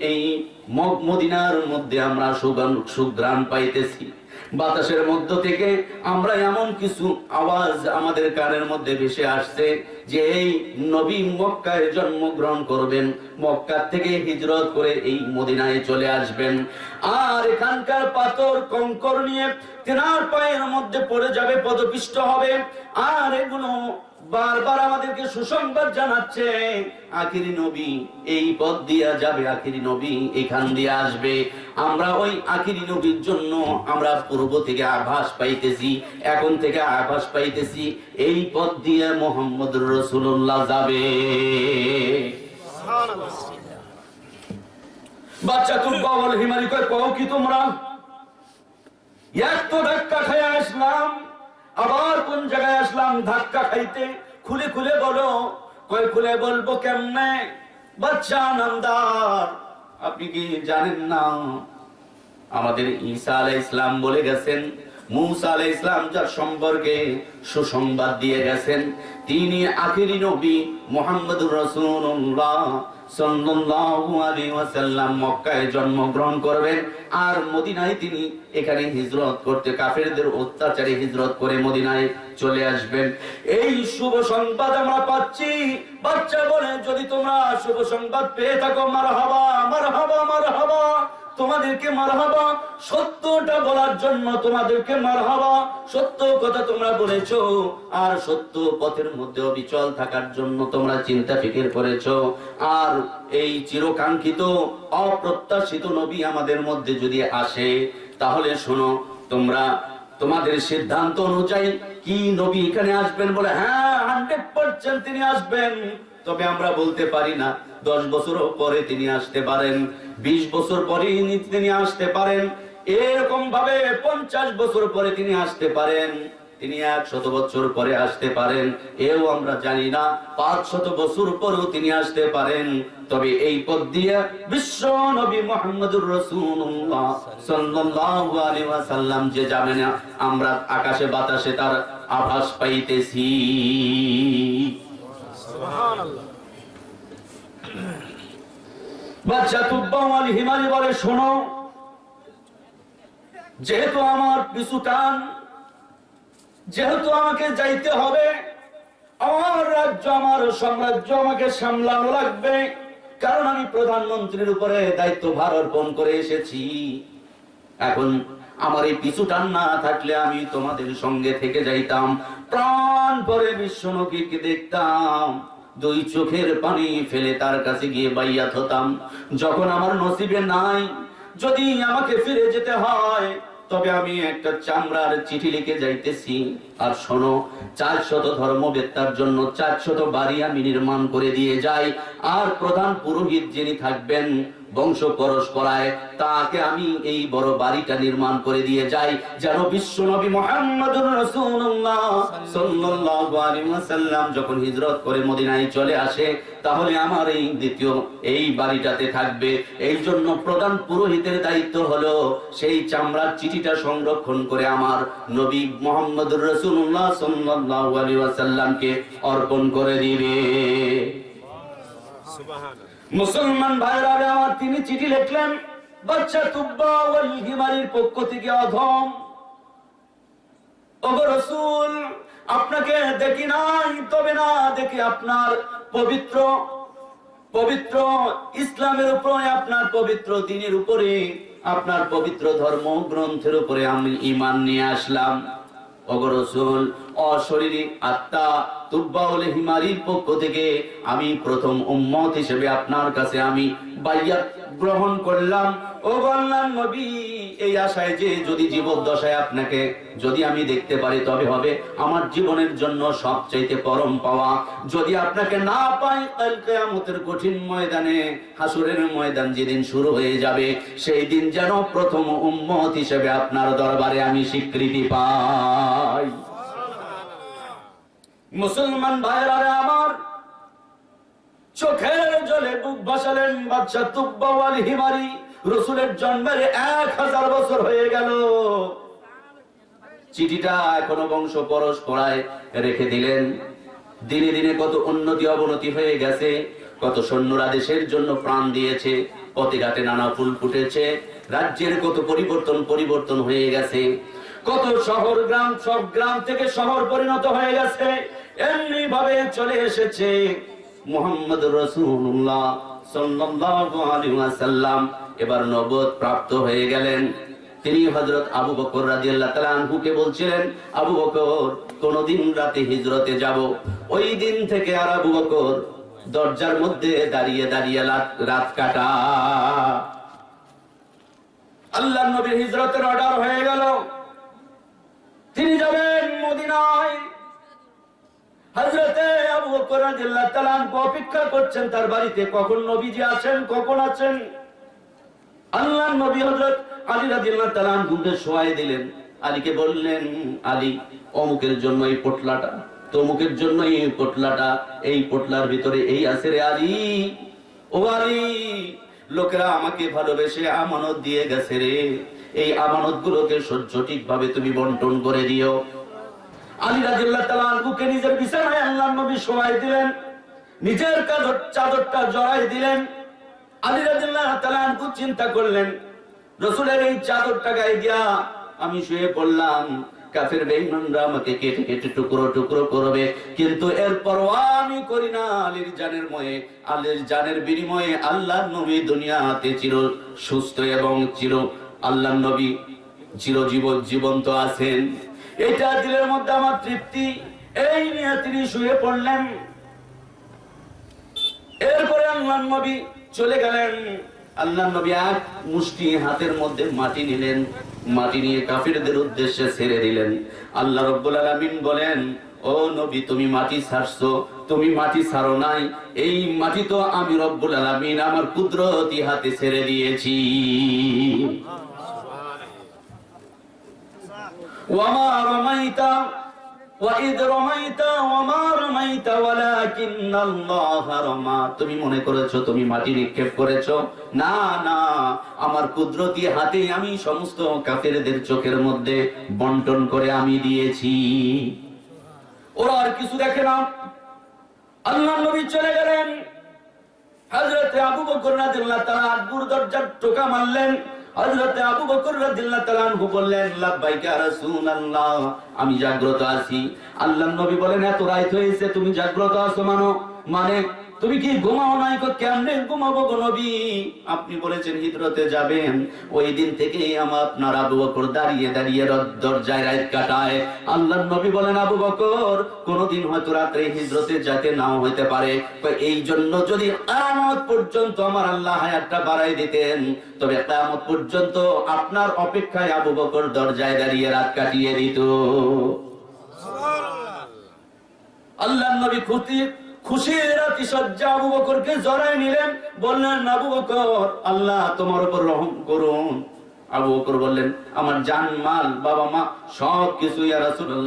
Speaker 1: এই মদিনার মধ্যে আমরা সুগান সুগ্রাম পাইতেছি। বাতাসের মধ্য থেকে আমরা এমন কিছু আওয়াজ আমাদের কানের মধ্যে ভেসে আসছে যে এই নবী মক্কায় জন্মগ্রহণ করবেন, মক্কা থেকে হিজরত করে এই মদিনায় চলে আসবেন। আর এখানকার পাথর, কঙ্কর নিয়ে তেনার পায়ের মধ্যে পড়ে যাবে, পদপিষ্ট হবে। আর এগুলো বারবার আমাদেরকে সুসংবাদ জানাচ্ছে, আখিরি নবী, এই পথ দিয়া যাবে আখিরি নবী, এখান দিয়ে আসবে। আমরা ওই আখিরি নবীর জন্য আমরা পূর্ব থেকে আভাস পাইতেছি, এখন থেকে আভাস পাইতেছি, এই পথ দিয়ে মোহাম্মদ রসুল্লাহ যাবে। বাচ্চা তুম বাবল হিমারি কয়, কও কি তোমরা? এক তো ধাক্কা খাইয়া আসলাম আবার কোন জায়গায় আসলাম, ধাক্কা খাইতে? খুলে খুলে বলো। কয় খুলে বলব কেমনে? বাচ্চা নামদার। আপনি কি জানেন না? আমাদের ঈসা আলাই ইসলাম বলে গেছেন মুসা ইসলাম যার সম্পর্কে সুসংবাদ দিয়ে গেছেন, তিনি নবী মক্কায় জন্মগ্রহণ করবেন। আর মদিনায় তিনি এখানে হিজরত করতে, কাফেরদের অত্যাচারে হিজরত করে মদিনায় চলে আসবেন। এই শুভ সংবাদ আমরা পাচ্ছি। বাচ্চা বলে, যদি তোমরা শুভ সংবাদ পেয়ে থাকো, মারহাবা মারহাবা মারহাবা। তোমাদেরকে মারহাবা, সত্যটা বলার জন্য তোমাদেরকে মারহাবা। সত্য কথা তোমরা বলেছ, আর সত্য পথের মধ্যে অবিচল থাকার জন্য তোমরা চিন্তা ফিকির করেছ। আর এই চিরকাঙ্ক্ষিত, অপ্রত্যাশিত নবী আমাদের মধ্যে যদি আসে, তাহলে শোনো, তোমরা তোমাদের সিদ্ধান্ত অনুযায়ী কি নবী এখানে আসবেন বলে হ্যাঁ হান্ড্রেড পার্সেন্ট তিনি আসবেন। তবে আমরা বলতে পারি না, দশ বছর পরে তিনি আসতে পারেন, বিশ বছর পরে তিনি আসতে পারেন এরকম ভাবে পঞ্চাশ বছর পরে তিনি আসতে পারেন, তিনি এক শত বছর পরে আসতে পারেন, এও আমরা জানি না, পাঁচ শত বছর পরেও তিনি আসতে পারেন, তবে এই পথ দিয়ে বিশ্ব নবী মোহাম্মদুর রসুল্লাহ সাল্লাল্লাহু আলাইহি ওয়াসাল্লাম যে যাবে না, আমরা আকাশে বাতাসে তার আভাস পাইতেছি। হিমালি বলে, শোনো, যেহেতু আমার পিছু টান, যেহেতু আমাকে যাইতে হবে, আমার রাজ্য, আমার সাম্রাজ্য আমাকে সামলানো লাগবে, কারণ আমি প্রধানমন্ত্রীর উপরে দায়িত্ব ভার অর্পণ করে এসেছি। এখন আমার এই পিছু টান না থাকলে আমি তোমাদের সঙ্গে থেকে যাইতাম। প্রাণ পরে বিশ্বনবীকে দেখতাম। দুই চোখের পানি ফেলে তার কাছে গিয়ে বাইয়াত হতাম। যখন আমার নসিবে নাই, যদি আমাকে ফিরে যেতে হয়, তবে আমি একটা চামড়ার চিঠি লিখে যাইতেছি। আর শোনো, চার শত ধর্মবেত্তার জন্য চার শত বাড়ি আমি নির্মাণ করে দিয়ে যাই। আর প্রধান পুরোহিত যিনি থাকবেন বংশ পরস্পরায় তাকে আমি এই বড় বাড়িটা নির্মাণ করে দিয়ে যাই, যেন বিশ্ব নবী মোহাম্মদুর রাসূলুল্লাহ সাল্লাল্লাহু আলাইহি ওয়াসাল্লাম যখন হিজরত করে মদিনায় চলে আসে, তাহলে আমার এই দ্বিতীয়, এই বাড়িটাতে থাকবে। এই জন্য প্রধান পুরোহিতের দায়িত্ব হলো সেই চামড়ার চিঠিটা সংরক্ষণ করে আমার নবী মোহাম্মদুর রাসূলুল্লাহ সাল্লাল্লাহু আলাইহি ওয়াসাল্লামকে অর্পণ করে দিবে। মুসলমান ভাইরা আমার তিনি চিঠি লিখলেন, বাচ্চা তুব্বা ওয়াল হিমারির পক্ষ থেকে অধম। রসুল, আপনাকে দেখি নাই, তবে না দেখি আপনার পবিত্র। পবিত্র ইসলামের উপরে, আপনার পবিত্র দিনের উপরে, আপনার পবিত্র ধর্ম গ্রন্থের উপরে আমি ইমান নিয়ে আসলাম। ওগো রসুল অশরীরী আত্মা তুব্বাউল হিমারির পক্ষ থেকে আমি প্রথম উম্মত হিসেবে আপনার কাছে আমি বাইয়াত গ্রহণ করলাম। ও বললাম নবী এই আশায় যে যদি জীবদ্দশায় আপনাকে যদি আমি দেখতে পারি তবে হবে আমার জীবনের জন্য সবচাইতে পরম পাওয়া। যদি আপনাকে না পাই কাল কিয়ামতের কঠিন ময়দানে হাসুরের ময়দান যেদিন শুরু হয়ে যাবে সেই দিন যেন প্রথম উম্মত হিসেবে আপনার দরবারে আমি স্বীকৃতি পাই। মুসলমান ভাইরা আমার চোখের জলে বুক ভাসালেন বাচ্চা তুব্বাওয়াল হিমারি। রসুলের জন্মের এক হাজার বছর হয়ে গেল। চিঠিটা এখনও বংশ পরস্পরায় রেখে দিলেন। দিনে দিনে কত উন্নতি অবনতি হয়ে গেছে, কত সৈন্যরা দেশের জন্য প্রাণ দিয়েছে, পথে ঘাটে নানা ফুল ফুটেছে, রাজ্যের কত পরিবর্তন পরিবর্তন হয়ে গেছে, কত শহর গ্রাম, সব গ্রাম থেকে শহর পরিণত হয়ে গেছে এমনি ভাবে চলে এসেছে। মোহাম্মদ রসুল্লাহ ওয়াসাল্লাম এবার নবুয়ত প্রাপ্ত হয়ে গেলেন। তিনি হযরত আবু বকর রাদিয়াল্লাহু তাআলা আনহুকে বলছিলেন, আবু বকর, কোনদিন রাতে হিজরতে যাব? ওই দিন থেকে আর আবু বকর দরজার মধ্যে দাঁড়িয়ে দাঁড়িয়ে রাত- রাত কাটা। আল্লাহ নবীর হিজরতের অর্ডার হয়ে গেল। তিনি যাবেন মদিনায়। হযরতে আবু বকর রাদিয়াল্লাহু অপেক্ষা করছেন, তার বাড়িতে কখন নবীজি আছেন কখন আছেন? আল্লাহ নবী হযরত আলী রাদিয়াল্লাহু তাআলা আনহুকে শোয়াই দিলেন। আলীকে বললেন, আলী, অমুকের জন্য এই পোটলাটা, তমুকের জন্য এই পোটলাটা, এই পোটলার ভিতরে এই আছে রে আলী। ও আলী, লোকেরা আমাকে ভালোবেসে আমানত দিয়ে গেছে রে। এই আমানত গুলোকে সঠিক ভাবে তুমি বন্টন করে দিও। আলী রাদিয়াল্লাহু তাআলা আনহুকে নিজের বিছানায় আল্লাহর নবী শোয়াই দিলেন, নিজের চাদরটা জড়াই দিলেন। আলী রাদিয়াল্লাহু তাআলা আনহু চিন্তা করলেন, রসুলের এই চাদরটা গায়ে দিয়া আমি শুয়ে পড়লাম, কাফের বেঈমানরা আমাকে কেটে কেটে টুকরো টুকরো করবে, কিন্তু এর পরোয়া আমি করি না। আলীর জানের ময়ে, আলীর জানের বিনিময়ে আল্লাহ নবী দুনিয়াতে চির সুস্থ এবং চির আল্লাহ নবী চিরজীবন জীবন্ত আছেন। এটা দিলের মধ্যে আমার তৃপ্তি। এই নিয়ে তিনি শুয়ে পড়লেন। এরপরে আল্লাহ নবী চলে গেলেন। আল্লাহ নবী এক মুষ্টি হাতের মধ্যে মাটি নিলেন। মাটি নিয়ে কাফিরদের উদ্দেশ্যে ছেড়ে দিলেন। আল্লাহ রব্বুল আলামিন বলেন, ও নবী, তুমি মাটি ছাড়ছো, তুমি মাটি ছাড়ো নাই। এই মাটি তো আমি রব্বুল আলামিন আমার কুদরতি হাতে ছেড়ে দিয়েছি। وما رميت وإذ رميت وما رميت ولكن الله رمى তুমি মনে করেছো তুমি মাটি নিক্ষেপ করেছো না না আমার কুদরতি হাতে আমি সমস্ত কাফেরদের চোখের মধ্যে বন্টন করে আমি দিয়েছি ওরা আর কিছু দেখে না আল্লাহ নবী চলে গেলেন হযরতে আবু বকর রাদিয়াল্লাহু তাআলা আকবর দরজার টোকা মারলেন হযরতে আবু বকর রাদিয়াল্লাহু তাআলা আনহু বললেন, লাব্বাইকা রাসূলুল্লাহ। আমি জাগ্রত আছি। আল্লাহর নবী বলেন, এত রাত হয়েছে, তুমি জাগ্রত আছো মানো? মানে তুমি কি ঘুমাও নাই কেমনে ঘুমাবো গো নবী? আপনি বলেছেন হিজরতে যাবেন। ওই দিন থেকে আমার আপনার আবু বকর দাঁড়িয়ে দাঁড়িয়ে দরজায় রাত কাটায়। আল্লাহর নবী বলেন আবু বকর কোনদিন হয়তো রাত্রে হিজরতে যেতে নাও হইতে পারে। এই জন্য যদি কিয়ামত পর্যন্ত আমার আল্লাহ হায়াতটা বাড়াই দিতেন তবে কিয়ামত পর্যন্ত আপনার অপেক্ষায় আবু বকর দরজায় দাঁড়িয়ে রাত কাটিয়ে দিত। আল্লাহ নবী খুশি জড়াই নিলেন। আল্লাহ আমার জান, মাল, বাবা, মা, সব কিছু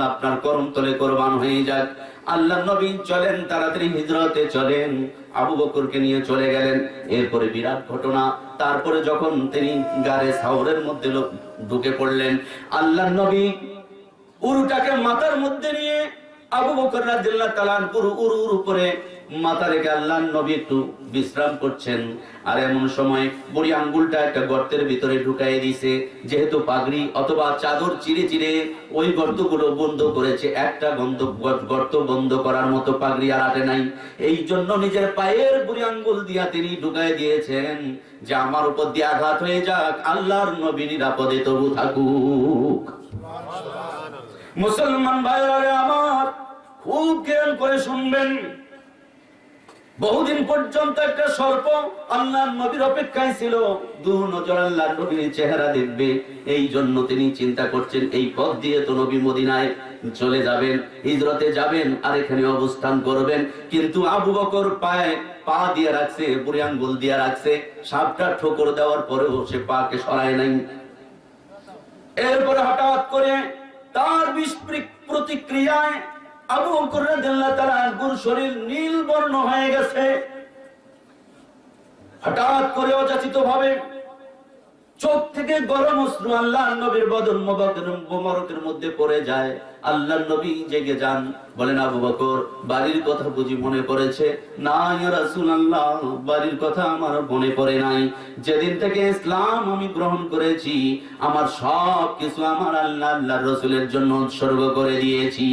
Speaker 1: আপনার করম তলে হয়ে যাক। আল্লাহ চলেন, তাড়াতাড়ি হিজরতে চলেন। আবু বকরকে নিয়ে চলে গেলেন। এরপরে বিরাট ঘটনা। তারপরে যখন তিনি গারে সাউরের মধ্যে ঢুকে পড়লেন আল্লাহ নবী উরুটাকে মাথার মধ্যে নিয়ে আবু বকর রাদিয়াল্লাহু তাআলা পুরো উরু উরু করে মাথা রেখে আল্লাহর নবী একটু বিশ্রাম করছেন। আর এমন সময় বুড়ি আঙ্গুলটা একটা গর্তের ভিতরে ঢুকাই দিয়েছে। যেহেতু পাগড়ি অথবা চাদর চিরে চিরে ওই গর্তগুলো বন্ধ করেছে, একটা বন্ধ গর্ত বন্ধ করার মতো পাগড়ি আর আটে নাই। এই জন্য নিজের পায়ের বুড়ি আঙ্গুল দিয়া তিনি ঢুকাই দিয়েছেন যে, আমার উপর দিয়ে আঘাত হয়ে যাক, আল্লাহর নবী নিরাপদে তবু থাকুক। মুসলমান ভাইরা আমার, খুব জ্ঞান করে শুনবেন। বহুদিন পর্যন্ত একটা সর্প আল্লাহর নবীর অপেক্ষায় ছিল। দু নজর আল্লাহর নবীর চেহারা দেখবে। এই জন্য তিনি চিন্তা করছেন, এই পথ দিয়ে তো নবী মদিনায় চলে যাবেন, হিজরতে যাবেন, আর এখানে অবস্থান করবেন। কিন্তু আবু বকর পায়ে পা দিয়ে রাখছে, বুড়ি আঙ্গুল দিয়ে রাখছে। সাপটা ঠোকর দেওয়ার পরেও সে পাকে সরায় নাই। এরপরে হঠাৎ করে তার বিস্পৃত প্রতিক্রিয়ায় আবু বকর রাদিয়াল্লাহু তাআলা আনহুর শরীর নীল বর্ণ হয়ে গেছে। হঠাৎ করে অযাচিত ভাবে চোখ থেকে গরম অশ্রু আল্লাহ নবীর বদন মোবারকের মধ্যে পড়ে যায়। আল্লাহ নবী জেগে যান। বলেন আবু বকর বাড়ির কথা বুঝি মনে পড়েছে? না রাসূলুল্লাহ বাড়ির কথা আমার মনে পড়ে নাই। যেদিন থেকে ইসলাম আমি গ্রহণ করেছি আমার সব কিছু আমার আল্লাহ আল্লাহর রাসূলের জন্য উৎসর্গ করে দিয়েছি।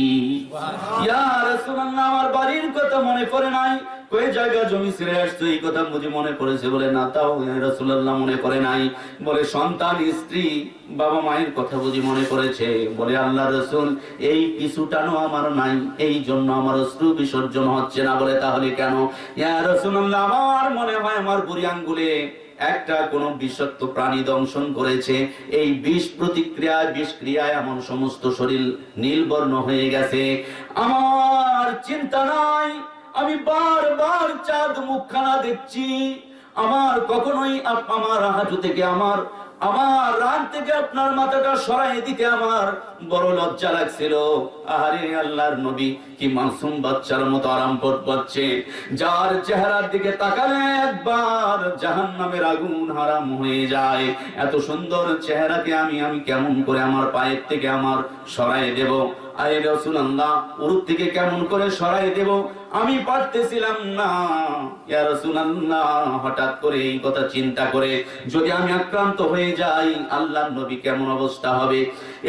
Speaker 1: ইয়া রাসূলুল্লাহ আমার বাড়ির কথা মনে পড়ে নাই? কই জায়গা জমি ছেড়ে আসছো এই কথা বুঝি মনে পড়েছে বলে না তাও রাসূলুল্লাহ মনে পড়ে নাই। বলে সন্তান স্ত্রী বাবা মায়ের কথা বুঝি মনে পড়েছে? বলে, আল্লাহ রসুল, এই পিছুটানো আমার নাই, এই জন্য আমার অশ্রু বিসর্জন হচ্ছে না। বলে, তাহলে কেন? ইয়া আমার মনে হয় আমার বুড়ি আঙ্গুলে একটা কোন বিষাক্ত প্রাণী দংশন করেছে। এই বিষ প্রতিক্রিয়ায়, বিষ ক্রিয়ায় আমার সমস্ত শরীর নীলবর্ণ হয়ে গেছে। আমার চিন্তা নাই, আমি বারবার চাঁদ মুখখানা দেখছি। আমার কখনোই আমার হাঁটু থেকে আমার আমার রান থেকে আপনার মাথাটা সরাই দিতে আমার বড় লজ্জা লাগছিল। আহারে আল্লাহর নবী, কি মাসুম বাচ্চার মতো আরাম পাচ্ছে। যার চেহারার দিকে তাকালে একবার জাহান নামের আগুন হারাম হয়ে যায়। এত সুন্দর চেহারাকে আমি আমি কেমন করে আমার পায়ের থেকে আমার সরাই দেব? আরে রসুল্লাহ উরুপ থেকে কেমন করে সরাই দেব? আমি পারতেছিলাম না। ইয়া রাসূলুল্লাহ, হঠাৎ করে এই কথা চিন্তা করে যদি আমি আক্রান্ত হয়ে যাই আল্লাহ নবী কেমন অবস্থা হবে?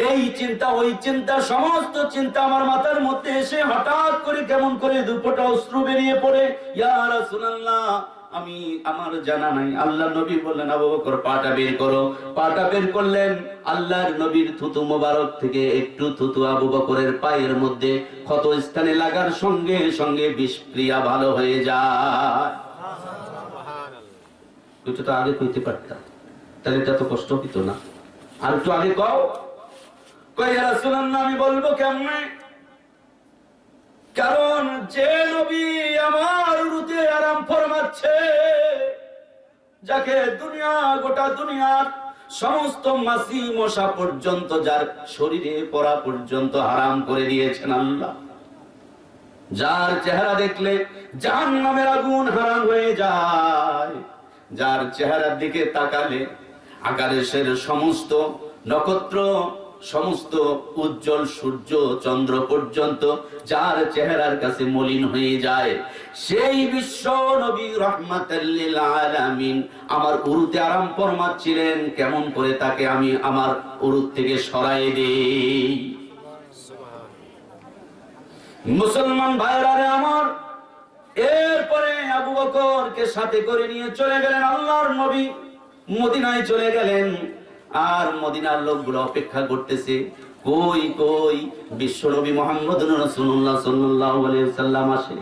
Speaker 1: এই চিন্তা, ওই চিন্তা, সমস্ত চিন্তা আমার মাথার মধ্যে এসে হঠাৎ করে কেমন করে দুপোটা অশ্রু বেরিয়ে পড়ে। ইয়া রাসূলুল্লাহ আমি আমার জানা নাই। আল্লাহ নবী বললেন আবু বকর পাটা বের করো। পাটা বের করলেন আল্লাহর নবীর থুতু মোবারক থেকে একটু থুতু আবু বকরের পায়ের মধ্যে ক্ষত স্থানে লাগার সঙ্গে সঙ্গে বিষক্রিয়া ভালো হয়ে যায়। তো আগে কইতে পারতাম। তাহলে এটা তো কষ্ট হইতো না। আর একটু আগে কও। কই রাসূলুল্লাহ আমি বলব কেমনে? কারণ যে নবী আমার রুতে আরাম ফরমাচ্ছে, যাকে দুনিয়া, গোটা দুনিয়ার সমস্ত মাসি মশা পর্যন্ত, যার শরীরে পড়া পর্যন্ত হারাম করে দিয়েছেন আল্লাহ। যার চেহারা দেখলে জাহান নামের আগুন হারাম হয়ে যায়, যার চেহারার দিকে তাকালে আকাশের সমস্ত নক্ষত্র সমস্ত উজ্জ্বল সূর্য চন্দ্র পর্যন্ত যার চেহারার কাছে মলিন হয়ে যায়। সেই বিশ্ব নবী রহমাতাল্লিল আমার উরুতে আরাম ফরমাচ্ছিলেন, কেমন করে তাকে আমি আমার উরুত থেকে সরাই দেই। মুসলমান ভাইরা রে আমার, এরপরে আবু বকরকে সাথে করে নিয়ে চলে গেলেন আল্লাহর নবী, মদিনায় চলে গেলেন। আর মদিনার লোকগুলো অপেক্ষা করতেছে, কই কই, বিশ্ব নবী মোহাম্মদ রাসূলুল্লাহ সাল্লাল্লাহু আলাইহি সাল্লাম আসে।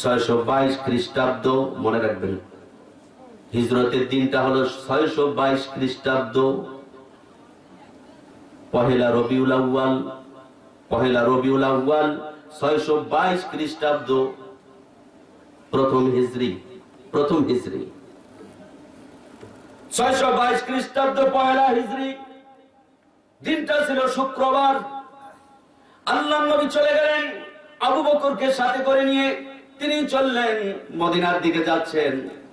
Speaker 1: ছয়শো বাইশ খ্রিস্টাব্দ, মনে রাখবেন, হিজরতের দিনটা হলো ছয়শো বাইশ খ্রিস্টাব্দ, পহেলা রবিউল আউয়াল, পহেলা রবিউল আউয়াল, ছয়শো বাইশ খ্রিস্টাব্দ, প্রথম হিজরি প্রথম হিজরি। ছয়শো বাইশ খ্রিস্টাব্দ পহেলা হিজরি দিনটা ছিল শুক্রবার। আল্লাহ নবী চলে গেলেন। আবু বকরকে সাথে করে নিয়ে তিনি চললেন। মদিনার দিকে যাচ্ছেন।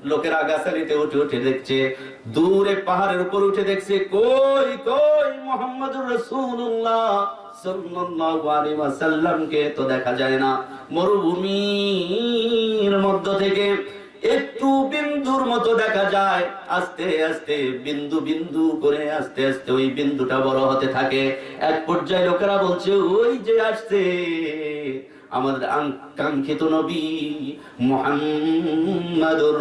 Speaker 1: লোকেরা গাছালিতে উঠে উঠে দেখছে, দূরে পাহাড়ের উপর উঠে দেখছে, কই কই, মোহাম্মদুর রাসূলুল্লাহ ওয়াসাল্লামকে তো দেখা যায় না। মরুভূমির মধ্য থেকে একটু বিন্দুর মতো দেখা যায়। আস্তে আস্তে, বিন্দু বিন্দু করে আস্তে আস্তে ওই বিন্দুটা বড় হতে থাকে। এক পর্যায়ে লোকেরা বলছে, ওই যে আসছে আমাদের কাঙ্ক্ষিত নবী মোহাম্মদুর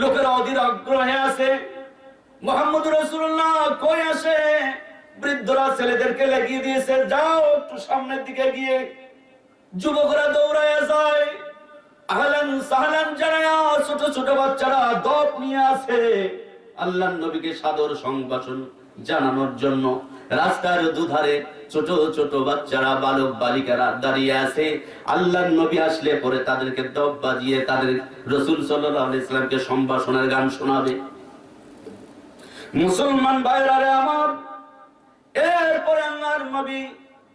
Speaker 1: লোকেরা অধীর আগ্রহে আছে মোহাম্মদ রসুল্লাহ কই আসে বৃদ্ধরা ছেলেদেরকে লাগিয়ে দিয়েছে, যাও একটু সামনের দিকে গিয়ে যুবকরা দৌড়ায় যায়। আহলান সাহলান জানায়া ছোট ছোট বাচ্চারা দপ নিয়ে আসে। আল্লাহ নবীকে সাদর সংবাসন জানানোর জন্য রাস্তার দুধারে ছোট ছোট বাচ্চারা, বালক, বালিকারা দাঁড়িয়ে আছে। আল্লাহ নবী আসলে পরে তাদেরকে দপ বাজিয়ে তাদের রসুল সাল্লাহ ইসলামকে সম্ভাষণের গান শোনাবে। মুসলমান ভাইরারে আমার, এরপরে আল্লাহর নবী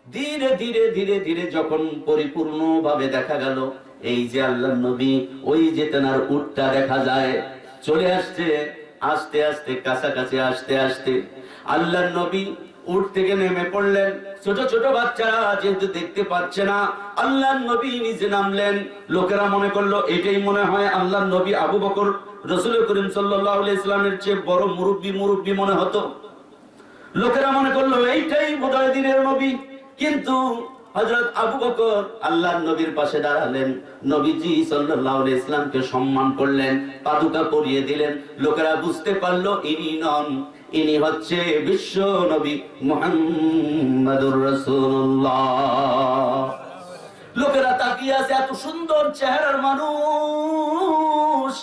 Speaker 1: ধীরে ধীরে ধীরে ধীরে যখন পরিপূর্ণ ভাবে দেখা গেল, এই যে আল্লাহ নবী, ওই যে তেনার উটটা দেখা যায়, চলে আসছে, আস্তে আস্তে, কাছাকাছি, আসতে আসতে। আল্লাহ নবী উঠ থেকে নেমে পড়লেন। ছোট ছোট বাচ্চারা যেহেতু দেখতে পাচ্ছে না আল্লাহ নবী নিজে নামলেন। লোকেরা মনে করল, এটাই মনে হয় আল্লাহ নবী আবু বকর, রসুল করিম সাল্লাহ ইসলামের চেয়ে বড় মুরব্বী মুরব্বী মনে হতো। লোকেরা মনে করল, এইটাই বোধহয় দিনের নবী। কিন্তু হযরত আবু বকর আল্লাহর নবীর পাশে দাঁড়ালেন। নবীজি সাল্লাল্লাহু ইসলামকে সম্মান করলেন, পাদুকা পরিয়ে দিলেন। লোকেরা বুঝতে পারল, ইনি নন, ইনি হচ্ছে বিশ্ব নবী মুহাম্মাদুর রাসূলুল্লাহ। লোকেরা তাকিয়ে আছে, এত সুন্দর চেহারার মানুষ।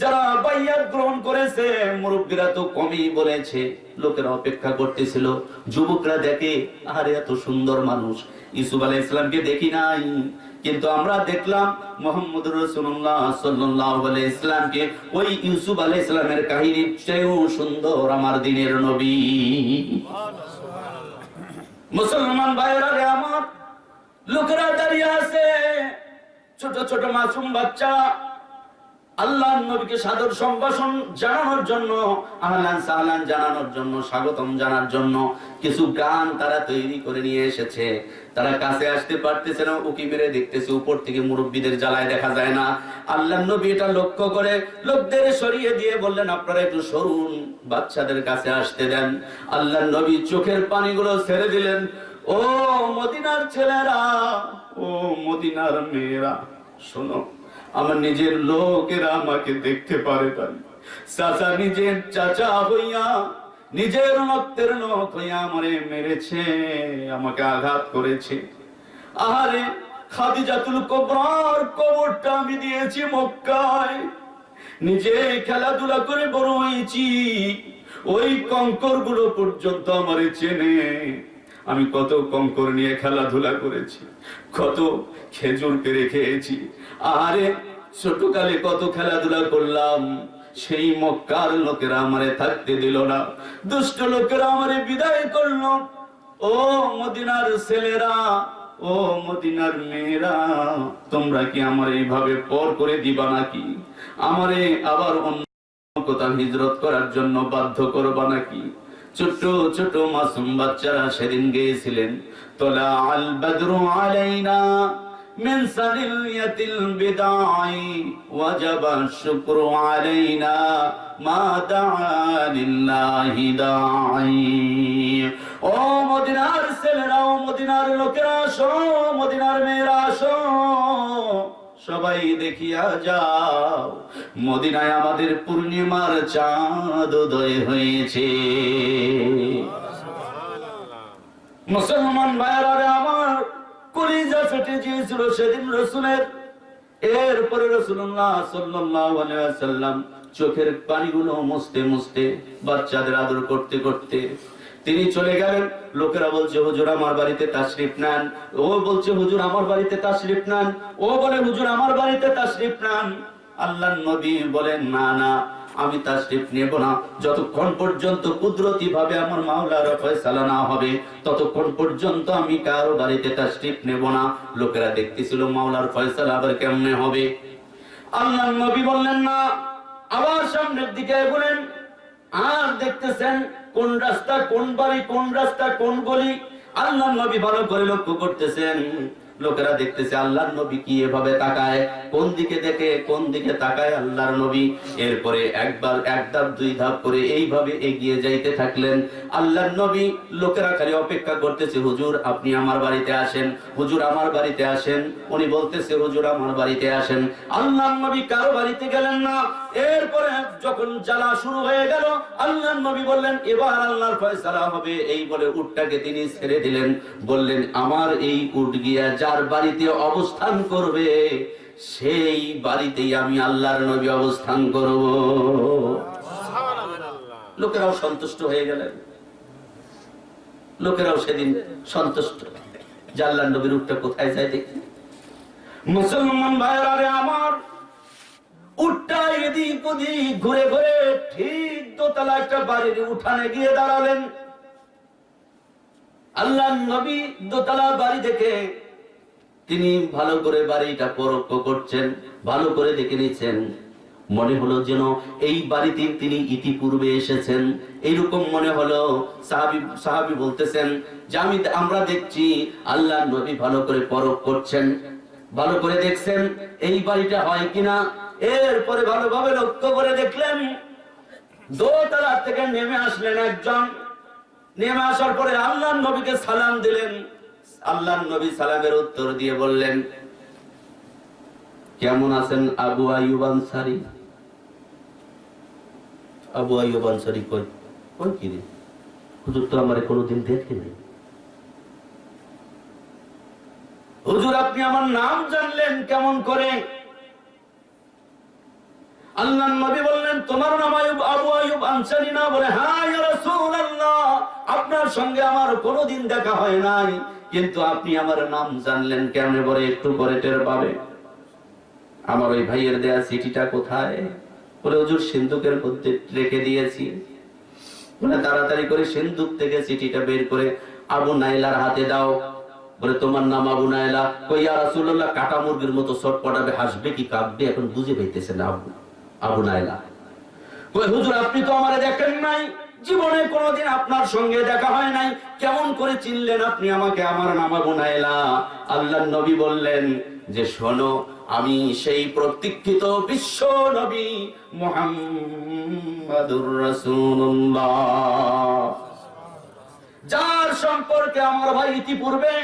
Speaker 1: যারা বাইয়াত গ্রহণ করেছে, মুরব্বীরা তো কমই বলেছে, লোকেরা অপেক্ষা করতেছিল। যুবকরা দেখে আরে এত সুন্দর মানুষ। ইসুফ আলাইহিস ইসলামকে দেখি নাই। কিন্তু আমরা দেখলাম মোহাম্মদ রসুল্লাহ সাল্লাহ ইসলামকে ওই ইউসুফ আলাইহিস ইসলামের কাহিনীর চেয়েও সুন্দর আমার দিনের নবী। মুসলমান ভাইরা রে আমার, লোকেরা দাঁড়িয়ে আছে। ছোট ছোট মাসুম বাচ্চা আল্লাহ নবীকে সাদর সম্ভাষণ জানানোর জন্য, আহলান সাহলান জানানোর জন্য, স্বাগতম জানার জন্য কিছু গান তারা তৈরি করে নিয়ে এসেছে। তারা কাছে আসতে পারতেছে না, উকি মেরে দেখতেছে, উপর থেকে মুরব্বীদের জ্বালায় দেখা যায় না। আল্লাহ নবী এটা লক্ষ্য করে লোকদের সরিয়ে দিয়ে বললেন, আপনারা একটু সরুন, বাচ্চাদের কাছে আসতে দেন। আল্লাহ নবী চোখের পানিগুলো ছেড়ে দিলেন, ও মদিনার ছেলেরা, ও মদিনার মেয়েরা, শোনো। আমার নিজের লোকেরা আমাকে দেখতে পারে তাই। চাচা নিজের চাচা হইয়া, নিজের রক্তের লোক হইয়া আমারে মেরেছে, আমাকে আঘাত করেছে। আহারে কবরটা আমি দিয়েছি মক্কায়। নিজে খেলাধুলা করে বড় হয়েছি, ওই কঙ্করগুলো পর্যন্ত আমারে চেনে। আমি কত কঙ্কর নিয়ে খেলাধুলা করেছি, কত খেজুর পেরে খেয়েছি আরে ছোটকালে কত খেলাধুলা করলাম। সেই মক্কার লোকেরা আমারে থাকতে দিল না। দুষ্ট লোকেরা আমারে বিদায় করল। ও মদিনার ছেলেরা, ও মদিনার মেয়েরা, তোমরা কি আমার এইভাবে পর করে দিবা নাকি? আমারে আবার অন্য কোথাও হিজরত করার জন্য বাধ্য করবা নাকি? ছোট্ট ছোট মাসুম বাচ্চারা সেদিন গিয়েছিলেন। তোলা আল বদরু আলাইনা من سنية البدع وجب الشكر علينا ما دعا لله داعي ও মদিনার ছেলেরা ও মদিনার লোকেরা আসো মদিনার মেয়েরা আসো সবাই দেখিয়া যাও মদিনায় আমাদের পূর্ণিমার চাঁদ উদয় হয়েছে মুসলমান ভাইয়ারা রে আমার কলিজা ফেটে গিয়েছিল সেদিন রসুলের। এরপরে রসুল্লাহ ওয়াসাল্লাম চোখের পানিগুলো মুছতে মুছতে বাচ্চাদের আদর করতে করতে তিনি চলে গেলেন। লোকেরা বলছে, হুজুর, আমার বাড়িতে তাশরিফ নেন। ও বলছে, হুজুর, আমার বাড়িতে তাশরিফ নেন। ও বলে, হুজুর, আমার বাড়িতে তাশরিফ নেন। আল্লাহ নবী বলেন, না না আমি তাশরিফ নেব না। যতক্ষণ পর্যন্ত কুদরতি ভাবে আমার মাওলার ফয়সালা না হবে, ততক্ষণ পর্যন্ত আমি কারও বাড়িতে তাশরিফ নেব না। লোকেরা দেখতেছিল মাওলার ফয়সালা আবার কেমনে হবে। আল্লাহ নবী বললেন না, আবার সামনের দিকে বলেন আর দেখতেছেন কোন রাস্তা, কোন বাড়ি, কোন রাস্তা, কোন গলি। আল্লাহ নবী ভালো করে লক্ষ্য করতেছেন। লোকেরা দেখতেছে আল্লাহর নবী কি এভাবে তাকায়, কোন দিকে দেখে, কোন দিকে তাকায় আল্লাহর নবী। এরপরে একবার এক ধাপ, দুই ধাপ করে এইভাবে এগিয়ে যাইতে থাকলেন। আল্লাহর নবী লোকেরা খালি অপেক্ষা করতেছে, হুজুর, আপনি আমার বাড়িতে আসেন, হুজুর আমার বাড়িতে আসেন। উনি বলতেছে, হুজুর, আমার বাড়িতে আসেন। আল্লাহর নবী কারও বাড়িতে গেলেন না। এরপরে যখন জ্বালা শুরু হয়ে গেল আল্লাহর নবী বললেন, এবার আল্লাহর ফয়সালা হবে। এই বলে উটটাকে তিনি ছেড়ে দিলেন। বললেন, আমার এই উট গিয়া যার বাড়িতে অবস্থান করবে, সেই বাড়িতেই আমি আল্লাহর নবী অবস্থান করব। লোকেরাও সন্তুষ্ট হয়ে গেলেন। লোকেরাও সেদিন সন্তুষ্ট। যে আল্লাহর নবীর উটটা কোথায় যায় দেখি। মুসলমান ভাইরা আমার উঠটা এদিক ওদিক, ঘুরে ঘুরে ঠিক দোতলা একটা বাড়ির উঠানে গিয়ে দাঁড়ালেন। আল্লাহ নবী দোতলা বাড়ি দেখে তিনি ভালো করে বাড়িটা পরোক্ষ করছেন, ভালো করে দেখে নিচ্ছেন। মনে হলো যেন এই বাড়িতে তিনি ইতিপূর্বে এসেছেন। এইরকম মনে হলো সাহাবি সাহাবি বলতেছেন যে আমি, আমরা দেখছি আল্লাহ নবী ভালো করে পরখ করছেন, ভালো করে দেখছেন এই বাড়িটা হয় কিনা। এরপরে ভালোভাবে লক্ষ্য করে দেখলেন দোতলা থেকে নেমে আসলেন একজন। নেমে আসার পরে আল্লাহ নবীকে সালাম দিলেন। আল্লাহ নবী সালামের উত্তর দিয়ে বললেন, কেমন আছেন আবু আইয়ুব আনসারি? আবু আইয়ুব আনসারি কই? কই কি রে? হুজুর তো আমার কোনোদিন দেখে নাই। হুজুর, আপনি আমার নাম জানলেন কেমন করে? আল্লাহ নবী বললেন, তোমার নাম আয়ুব, আবু আয়ুব আনসারি না? বলে হ্যাঁ রাসূলুল্লাহ, আপনার সঙ্গে আমার কোনোদিন দেখা হয় নাই। কিন্তু আপনি আমার নাম জানলেন কেমনে বলে, একটু পরে টের পাবে। আমার ওই ভাইয়ের দেয়া চিঠিটা কোথায়? বলে, হুজুর, সিন্ধুকের মধ্যে রেখে দিয়েছি। বলে, তাড়াতাড়ি করে সিন্ধুক থেকে চিঠিটা বের করে আবু নাইলার হাতে দাও। বলে, তোমার নাম আবু নাইলা? কই, ইয়া রাসূলুল্লাহ, কাটা মুরগির মতো ছটপটাবে, হাসবে কি কাঁদবে এখন বুঝে পাইতেছে না আবু। আবু নাইলা হুজুর, আপনি তো আমারে দেখেন নাই। জীবনে কোনোদিন আপনার সঙ্গে দেখা হয় নাই। কেমন করে চিনলেন আপনি আমাকে? আমার নাম আবু নাইলা আল্লাহ নবী বললেন, যে শোনো, আমি সেই প্রতীক্ষিত বিশ্ব নবী মুহাম্মাদুর রাসূলুল্লাহ। যার সম্পর্কে আমার ভাই ইতিপূর্বে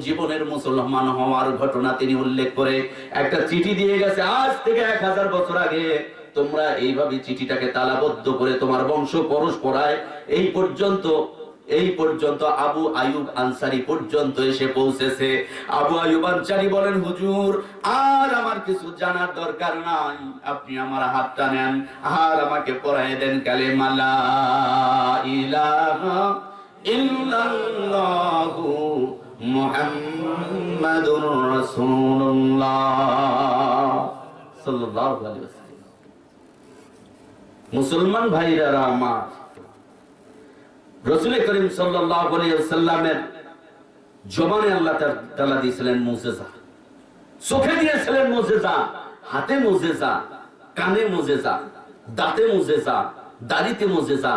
Speaker 1: জীবনের মুসলমান হওয়ার ঘটনা তিনি উল্লেখ করে, একটা চিঠি দিয়ে গেছে আজ থেকে এক হাজার বছর আগে। তোমরা এইভাবে চিঠিটাকে তালাবদ্ধ করে তোমার বংশ পরস্পরায় এই পর্যন্ত এই পর্যন্ত আবু আয়ুব আনসারি পর্যন্ত এসে পৌঁছেছে। আবু আয়ুব আনসারি বলেন, হুজুর, আর আমার কিছু জানার দরকার নাই। আপনি আমার হাতটা নেন। আর আমাকে পড়ায় দেন কালে মালা মুসলমান ভাইরা আমার রসুল করিম সাল্লামের জবানে আল্লাহ তালা দিয়েছিলেন মুজেজা। চোখে দিয়েছিলেন মুজেজা, হাতে মুজেজা, কানে মুজেজা, দাঁতে মুজেজা, দাড়িতে মুজেজা।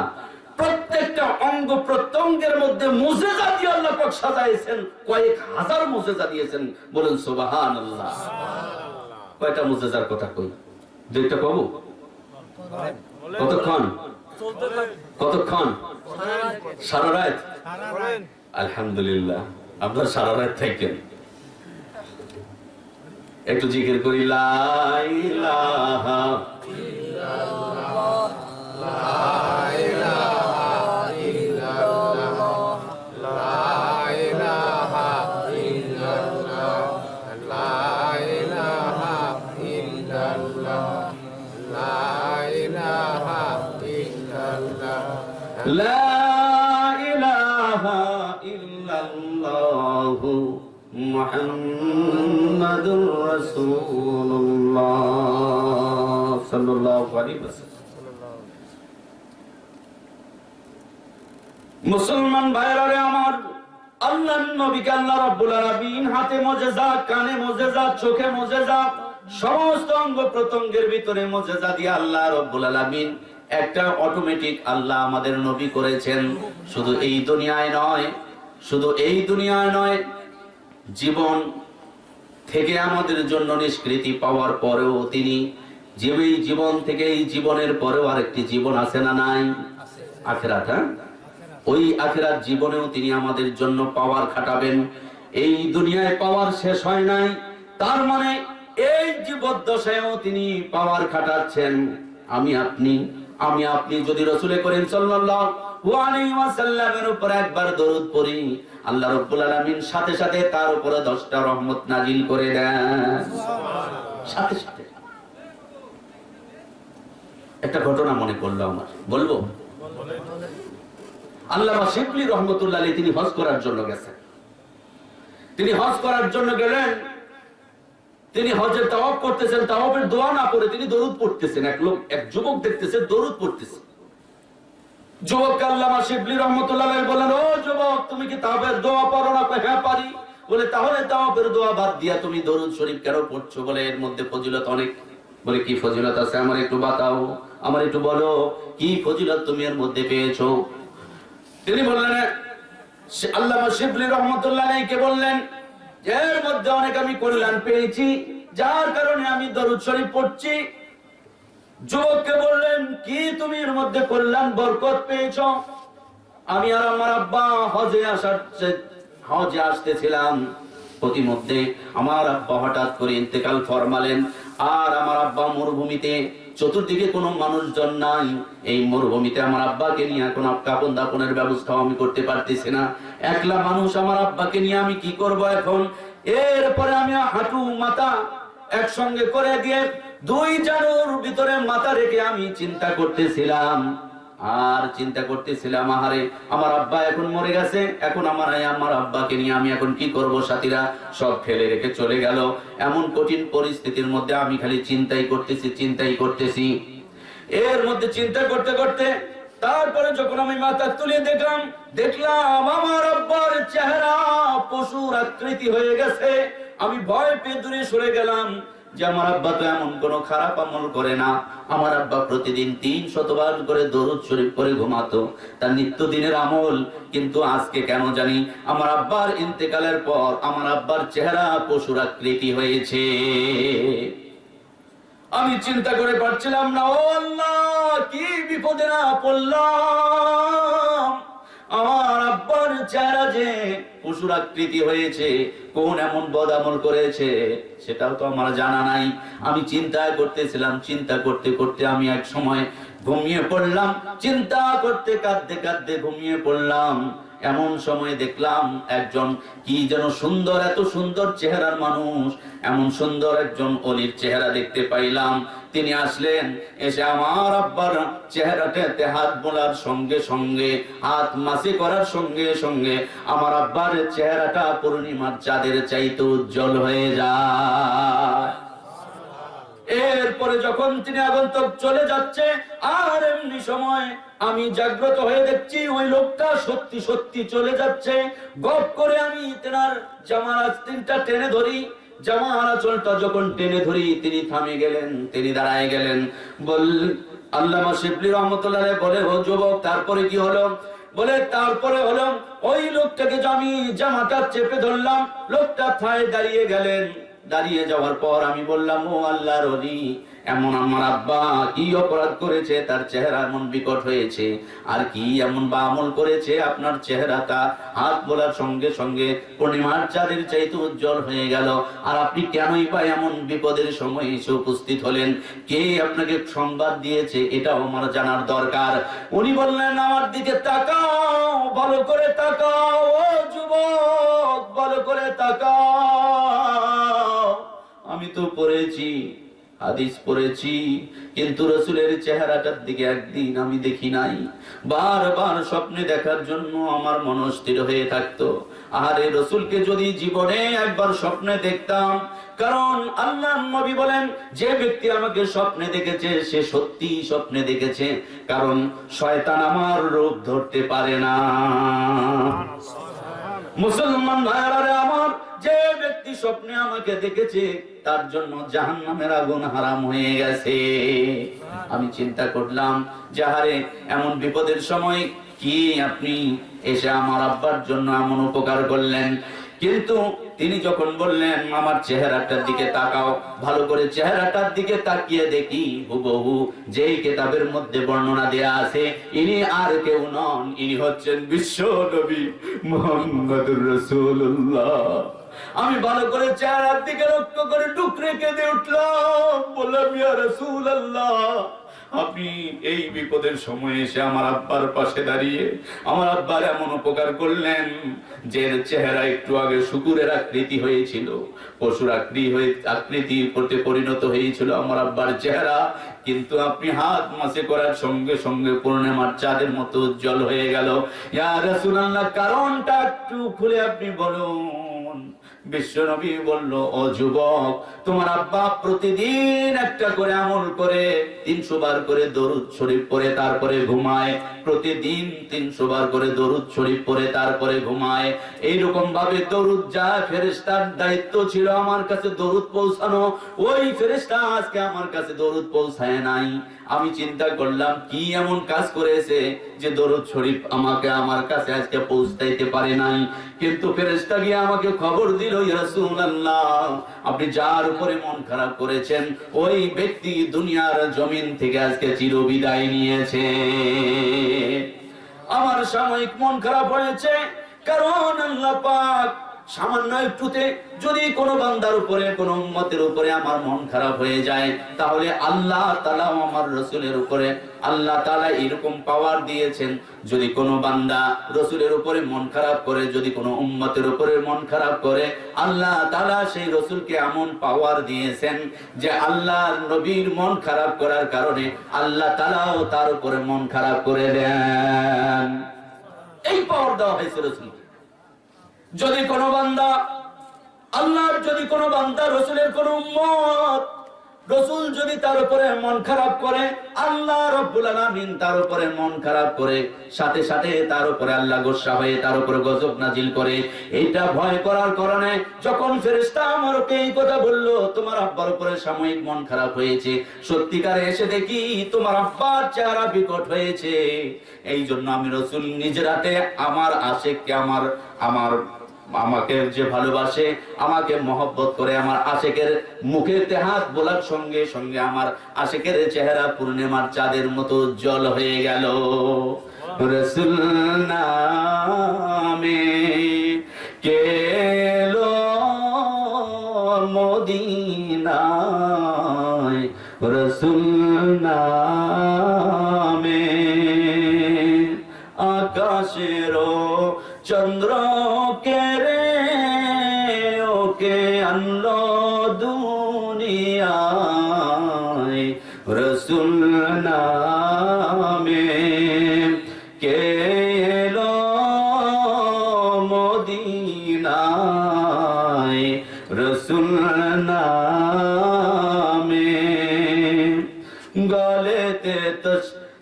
Speaker 1: প্রত্যেকটা অঙ্গ প্রত্যঙ্গের মধ্যে মুজেজা দিয়ে আল্লাহ পাক সাজাইছেন, কয়েক হাজার মুজেজা দিয়েছেন। বলেন সুবাহান আল্লাহ কয়টা মুজেজার কথা কই? দুইটা কবু? কতক্ষণ? কতক্ষণ? সারা রাত? আলহামদুলিল্লাহ। আপনার সারা রাত থাকেন একটু জিকির করি লা মুসলমান ভাইরারে আমার আল্লাহ নবীকে আল্লাহ রাব্বুল আলামিন হাতে মুজিজা, কানে মুজিজা, চোখে মুজিজা, সমস্ত অঙ্গ প্রত্যঙ্গের ভিতরে মুজিজা দিয়ে আল্লাহ রাব্বুল আলামিন একটা অটোমেটিক আল্লাহ আমাদের নবী করেছেন। শুধু এই দুনিয়ায় নয়, শুধু এই দুনিয়ায় নয়, জীবন থেকে আমাদের জন্য নিষ্কৃতি পাওয়ার পরেও তিনি যে এই জীবন থেকে এই জীবনের পরেও আরেকটি জীবন আছে না নাই? আখেরাত হ্যাঁ? ওই আখেরাত জীবনেও তিনি আমাদের জন্য পাওয়ার খাটাবেন। এই দুনিয়ায় পাওয়ার শেষ হয় নাই, তার মানে এই জীবদ্দশায়ও তিনি পাওয়ার খাটাচ্ছেন। আমি, আপনি আমি আপনি যদি রসুলে করেন সাল্লাল্লাহু আলাইহি ওয়াসাল্লামের উপর একবার দরুদ পড়ি আল্লাহ রাব্বুল আলামিন সাথে সাথে তার উপরে 10টা রহমত নাজিল করে দেন। সাথে সাথে। একটা ঘটনা মনে পড়ল আমার। বলব? আল্লামা শিবলি রহমতুল্লাহ তিনি হজ করার জন্য গেছেন। তিনি হজ করার জন্য গেলেন তিনি হজের তাওয়াব করতেছেন, তাওয়াবের দোয়া না করে তিনি দরুদ পড়তেছেন। এক লোক, এক যুবক দেখতেছে, দরুদ পড়তেছে। যুবককে আল্লামা শিবলি রহমতুল্লাহ বলেন ও যুবক, তুমি কি তাওয়াবের দোয়া পড়ো না? হ্যাঁ পারি। বলে, তাহলে তাওয়াবের দোয়া বাদ দিয়া তুমি দরুদ শরীফ কেন পড়ছো? বলে, এর মধ্যে ফজিলত অনেক। বলে, কি ফজিলত আছে? আমার একটু বাতাও, আমার একটু বলো, কি ফজিলত তুমি এর মধ্যে পেয়েছ? তিনি বললেন আল্লামা শিবলি রহমতুল্লাহ বললেন এর মধ্যে অনেক আমি কল্যাণ পেয়েছি। যার কারণে আমি দরুদ শরীফ পড়ছি। যুবককে বললেন, কি তুমি এর মধ্যে কল্যাণ, বরকত পেয়েছ? আমি আর আমার আব্বা হজে আসার হজে আসতেছিলাম। প্রতিমধ্যে আমার আব্বা হঠাৎ করে ইন্তেকাল ফরমালেন, আর আমার আব্বা মরুভূমিতে, চতুর্দিকে কোনো মানুষজন নাই। এই মরুভূমিতে আমার আব্বাকে নিয়ে এখন কাপন দাপনের ব্যবস্থা আমি করতে পারতেছি না। একলা মানুষ আমার আব্বাকে নিয়ে আমি কি করব এখন? এরপরে আমি হাঁটু মাথা একসঙ্গে করে দিয়ে দুই জানুর ভিতরে মাথা রেখে আমি চিন্তা করতেছিলাম। আর চিন্তা করতেছিলাম, আহারে, আমার আব্বা এখন মরে গেছে, এখন আমার আমার আব্বাকে নিয়ে আমি এখন কি করব সাথীরা? সব ফেলে রেখে চলে গেল। এমন কঠিন পরিস্থিতির মধ্যে আমি খালি চিন্তাই করতেছি চিন্তাই করতেছি। এর মধ্যে চিন্তা করতে করতে তারপরে যখন আমি মাথা তুলে দেখলাম দেখলাম আমার আব্বার চেহারা পশুর আকৃতি হয়ে গেছে। আমি ভয় পেয়ে দূরে সরে গেলাম যে আমার আব্বা তো এমন কোনো খারাপ আমল করে না। আমার আব্বা প্রতিদিন তিন শতবার করে দরুদ শরীফ করে ঘুমাতো। তার নিত্যদিনের আমল, কিন্তু আজকে কেন জানি আমার আব্বার ইন্তেকালের পর আমার আব্বার চেহারা পশুর আকৃতি হয়েছে। আমি চিন্তা করে পারছিলাম না, ও আল্লাহ, কি বিপদে না পড়লাম। আমার আব্বার চেহারা যে পশুর আকৃতি হয়েছে, কোন এমন বদ আমল করেছে, সেটাও তো আমার জানা নাই। আমি চিন্তা করতেছিলাম, চিন্তা করতে করতে আমি এক সময় ঘুমিয়ে পড়লাম, চিন্তা করতে কাঁদতে কাঁদতে ঘুমিয়ে পড়লাম। এমন সময় দেখলাম একজন কি যেন সুন্দর, এত সুন্দর চেহারার মানুষ। এমন সুন্দর একজন অলির চেহারা দেখতে পাইলাম। তিনি আসলেন, এসে আমার আব্বার চেহারাটাতে হাত বোলার সঙ্গে সঙ্গে, হাত মাসি করার সঙ্গে সঙ্গে আমার আব্বার চেহারাটা পূর্ণিমার চাঁদের চাইতে উজ্জ্বল হয়ে যায়। এরপরে যখন তিনি আগন্তক চলে যাচ্ছে, আর এমনি সময় আমি জাগ্রত হয়ে দেখছি ওই লোকটা সত্যি সত্যি চলে যাচ্ছে। গপ করে আমি তেনার জামার আস্তিনটা টেনে ধরি। জামার যখন টেনে ধরি, তিনি থামে গেলেন, তিনি দাঁড়ায় গেলেন। বল, আল্লামা শিবলি রহমতুল্লাহ বলে, ও যুবক, তারপরে কি হলো? বলে, তারপরে হলো, ওই লোকটাকে আমি জামাটা চেপে ধরলাম, লোকটা থায় দাঁড়িয়ে গেলেন। দাঁড়িয়ে যাওয়ার পর আমি বললাম, ও আল্লাহর অলি এমন আমার আব্বা কি অপরাধ করেছে? তার চেহারা এমন বিকট হয়েছে। আর কি এমন বা আমল করেছে? আপনার চেহারাটা হাত বলার সঙ্গে সঙ্গে পূর্ণিমার চাঁদের চাইতে উজ্জ্বল হয়ে গেল। আর আপনি কেনই বা এমন বিপদের সময় এসে উপস্থিত হলেন? কে আপনাকে সংবাদ দিয়েছে? এটাও আমার জানার দরকার। উনি বললেন, আমার দিকে তাকাও, ভালো করে তাকাও, ও যুবক, ভালো করে তাকাও। আমি তো পড়েছি, হাদিস পড়েছি, কিন্তু রসুলের চেহারাটার দিকে একদিন আমি দেখি নাই। বারবার স্বপ্নে দেখার জন্য আমার মন স্থির হয়ে থাকতো। আহারে রসুলকে যদি জীবনে একবার স্বপ্নে দেখতাম, কারণ আল্লাহ নবী বলেন, যে ব্যক্তি আমাকে স্বপ্নে দেখেছে, সে সত্যি স্বপ্নে দেখেছে, কারণ শয়তান আমার রূপ ধরতে পারে না। মুসলমান ভাইয়ারে, আমার যে ব্যক্তি স্বপ্নে আমাকে দেখেছে, তার জন্য জাহান্নামের আগুন হারাম হয়ে গেছে। আমি চিন্তা করলাম, যাহারে, এমন বিপদের সময় কি আপনি এসে আমার আব্বার জন্য এমন উপকার করলেন? কিন্তু তিনি যখন বললেন, আমার চেহারাটার দিকে তাকাও, ভালো করে চেহারাটার দিকে তাকিয়ে দেখি, হুবহু যেই কেতাবের মধ্যে বর্ণনা দেয়া আছে, ইনি আর কেউ নন, ইনি হচ্ছেন বিশ্ব নবী মোহাম্মদুর রাসূলুল্লাহ। আমি ভালো করে চেহারার দিকে লক্ষ্য করে টুকরে কেঁদে উঠলাম। বললাম, ইয়া রাসূলুল্লাহ, আপনি এই বিপদের সময় এসে আমার আব্বার পাশে দাঁড়িয়ে আমার আব্বার এমন উপকার করলেন যে চেহারা একটু আগে শুকুরের আকৃতি হয়েছিল। পশুর আকৃতি হয়ে, আকৃতি করতে পরিণত হয়েছিল আমার আব্বার চেহারা। কিন্তু আপনি হাত মাসে করার সঙ্গে সঙ্গে পূর্ণিমার চাঁদের মতো উজ্জ্বল হয়ে গেল। ইয়া রাসূলুল্লাহ, কারণটা একটু খুলে আপনি বলুন। বিশ্বনবী বলল, ও যুবক, তোমার আব্বা প্রতিদিন একটা করে আমল করে, তিনশো বার করে দরুদ শরীফ পরে তারপরে ঘুমায়। প্রতিদিন তিনশো বার করে দরুদ শরীফ পরে তারপরে ঘুমায়। এইরকম ভাবে দরুদ যা ফেরেস্তার দায়িত্ব ছিল আমার কাছে দরুদ পৌঁছানো। ওই ফেরেস্তা আজকে আমার কাছে দরুদ পৌঁছায় নাই। আমি চিন্তা করলাম, কি এমন কাজ করেছে যে দরুদ শরীফ আমাকে আমার কাছে আজকে পৌঁছাইতে পারে নাই। কিন্তু ফেরেস্তা গিয়ে আমাকে খবর দিল রাসূলুল্লাহ, আপনি যার উপরে মন খারাপ করেছেন, ওই ব্যক্তি দুনিয়ার জমিন থেকে আজকে চিরবিদায় নিয়েছে। আমার সাময়িক মন খারাপ হয়েছে, কারণ আল্লাহ পাক সামান্য একটুতে যদি কোনো বান্দার উপরে, কোনো উম্মতের উপরে আমার মন খারাপ হয়ে যায়, তাহলে আল্লাহ তালা আমার রসুলের উপরে, আল্লাহ তালা এরকম পাওয়ার দিয়েছেন, যদি কোনো বান্দা রসুলের উপরে মন খারাপ করে, যদি কোনো উম্মতের উপরে মন খারাপ করে, আল্লাহ তালা সেই রসুলকে এমন পাওয়ার দিয়েছেন যে আল্লাহ নবীর মন খারাপ করার কারণে আল্লাহ তালাও তার উপরে মন খারাপ করে দেন। এই পাওয়ার দেওয়া হয়েছে রসুলকে। যদি কোনো বান্দা, আল্লাহর যদি কোনো বান্দা, রসুলের কোন উম্মত, রসুল যদি তার উপরে মন খারাপ করে, আল্লাহ রব্বুল তার উপরে মন খারাপ করে, সাথে সাথে তার উপরে আল্লাহ গোসা হয়ে তার উপরে গজব নাজিল করে এইটা ভয় করার কারণে যখন ফেরেশতা আমারকে এই কথা বলল, তোমার আব্বার উপরে সাময়িক মন খারাপ হয়েছে, সত্যিকারে এসে দেখি তোমার আব্বার চেহারা বিকট হয়েছে। এই জন্য আমি রসুল নিজের হাতে আমার আশেককে, আমার আমার আমাকে যে ভালোবাসে, আমাকে মহব্বত করে আমার আশেকের মুখে হাত বলার সঙ্গে সঙ্গে আমার আশেকের চেহারা পূর্ণিমার চাঁদের মতো জল হয়ে গেল। রসুল নামে কেলো মদিনায়? রসুল নামে চন্দ্র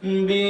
Speaker 1: بي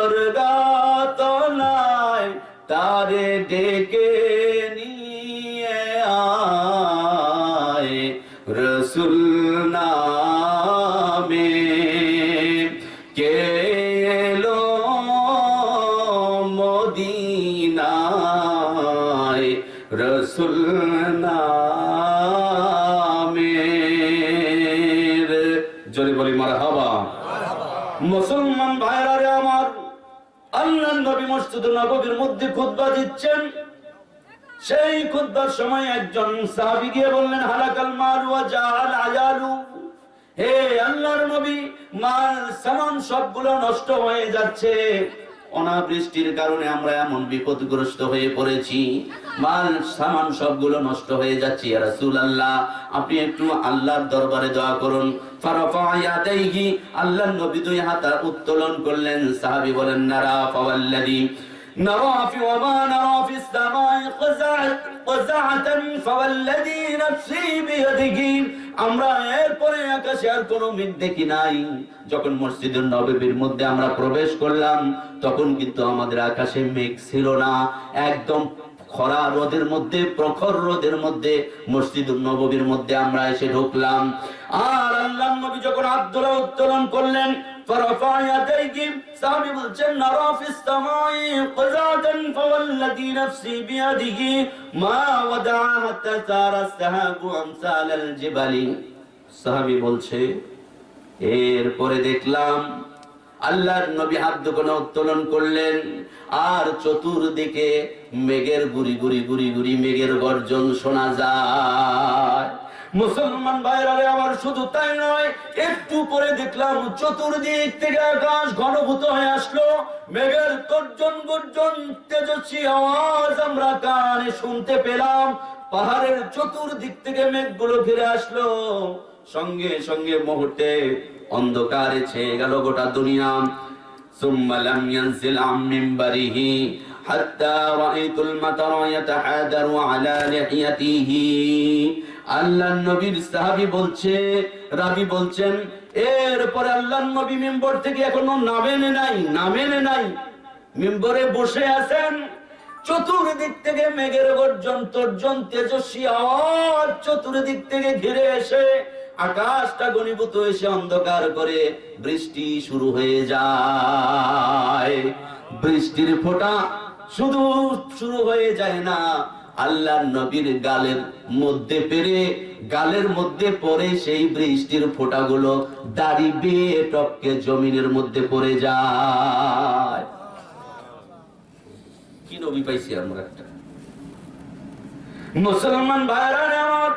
Speaker 1: দরগা তলায় তারে ডেকে মধ্যে খুতবা দিচ্ছেন। সেই খুতবার সময় একজন সাহাবী গিয়ে বললেন, হালাকাল মাল ওয়া জাহাল আয়ালু। হে আল্লাহর নবী, মাল, সামান সবগুলো নষ্ট হয়ে যাচ্ছে। অনাবৃষ্টির কারণে আমরা এমন বিপদগ্রস্ত হয়ে পড়েছি। মাল, সামান সবগুলো নষ্ট হয়ে যাচ্ছে, ইয়া রাসূলুল্লাহ। আপনি একটু আল্লাহর দরবারে দোয়া করুন। আল্লাহর নবী দুই হাত উত্তোলন করলেন। সাহাবী বলেন, নারা ফাওয়াল্লাযী نرى في وما نرى في السماء قزعة قزعة فوالذي نفسي بيده আমরা এরপরে আকাশে আর কোনো মেঘ দেখি নাই যখন মসজিদের নববীর মধ্যে আমরা প্রবেশ করলাম তখন কিন্তু আমাদের আকাশে মেঘ ছিল না একদম খরা রোদের মধ্যে প্রখর রোদের মধ্যে মসজিদুল নববীর মধ্যে আমরা এসে ঢুকলাম আর আল্লাহ নবী যখন আব্দুল্লাহ উত্তোলন করলেন فرفع يديه সাহাবী বলছেন নারা ফিস সামাই قزعة فوالذي نفسي بيده ما ودع حتى صار السحاب امثال الجبل সাহাবী বলছে এরপরে দেখলাম আল্লাহর নবী হাত দোকানে উত্তোলন করলেন আর চতুর্দিকে মেঘের গুড়ি গুড়ি গুড়ি গুড়ি মেঘের গর্জন শোনা যায় মুসলমান ভাইরারে আমার শুধু তাই নয় একটু পরে দেখলাম চতুর্দিক থেকে আকাশ ঘনভূত হয়ে আসলো মেঘের গর্জন গর্জন তেজস্বী আওয়াজ আমরা কানে শুনতে পেলাম পাহাড়ের চতুর্দিক থেকে মেঘগুলো ঘিরে আসলো সঙ্গে সঙ্গে মুহূর্তে অন্ধকারে ছেয়ে গেল গোটা দুনিয়া ثم لم ينزل عن منبره حتى رأيت المطر يتحادر على لحيته আল্লাহ নবীর সাহাবী বলছে, রাবি বলছেন, এরপরে আল্লাহ নবী মেম্বর থেকে এখনও নামেন নাই নামেন নাই। মেম্বরে বসে আছেন, চতুর্দিক থেকে মেঘের গর্জন, তর্জন, তেজস্বী আওয়াজ চতুর্দিক থেকে ঘিরে এসে আকাশটা গণীভূত এসে অন্ধকার করে বৃষ্টি শুরু হয়ে যায়। বৃষ্টির ফোঁটা শুধু শুরু হয়ে যায় না আল্লাহ নবীর গালের মধ্যে পেরে, গালের মধ্যে পড়ে সেই বৃষ্টির ফোঁটাগুলো দাড়ি বেয়ে টপকে জমিনের মধ্যে পড়ে যায়। কি নবী পাইছি আমরা একটা? মুসলমান ভাইরা আমার,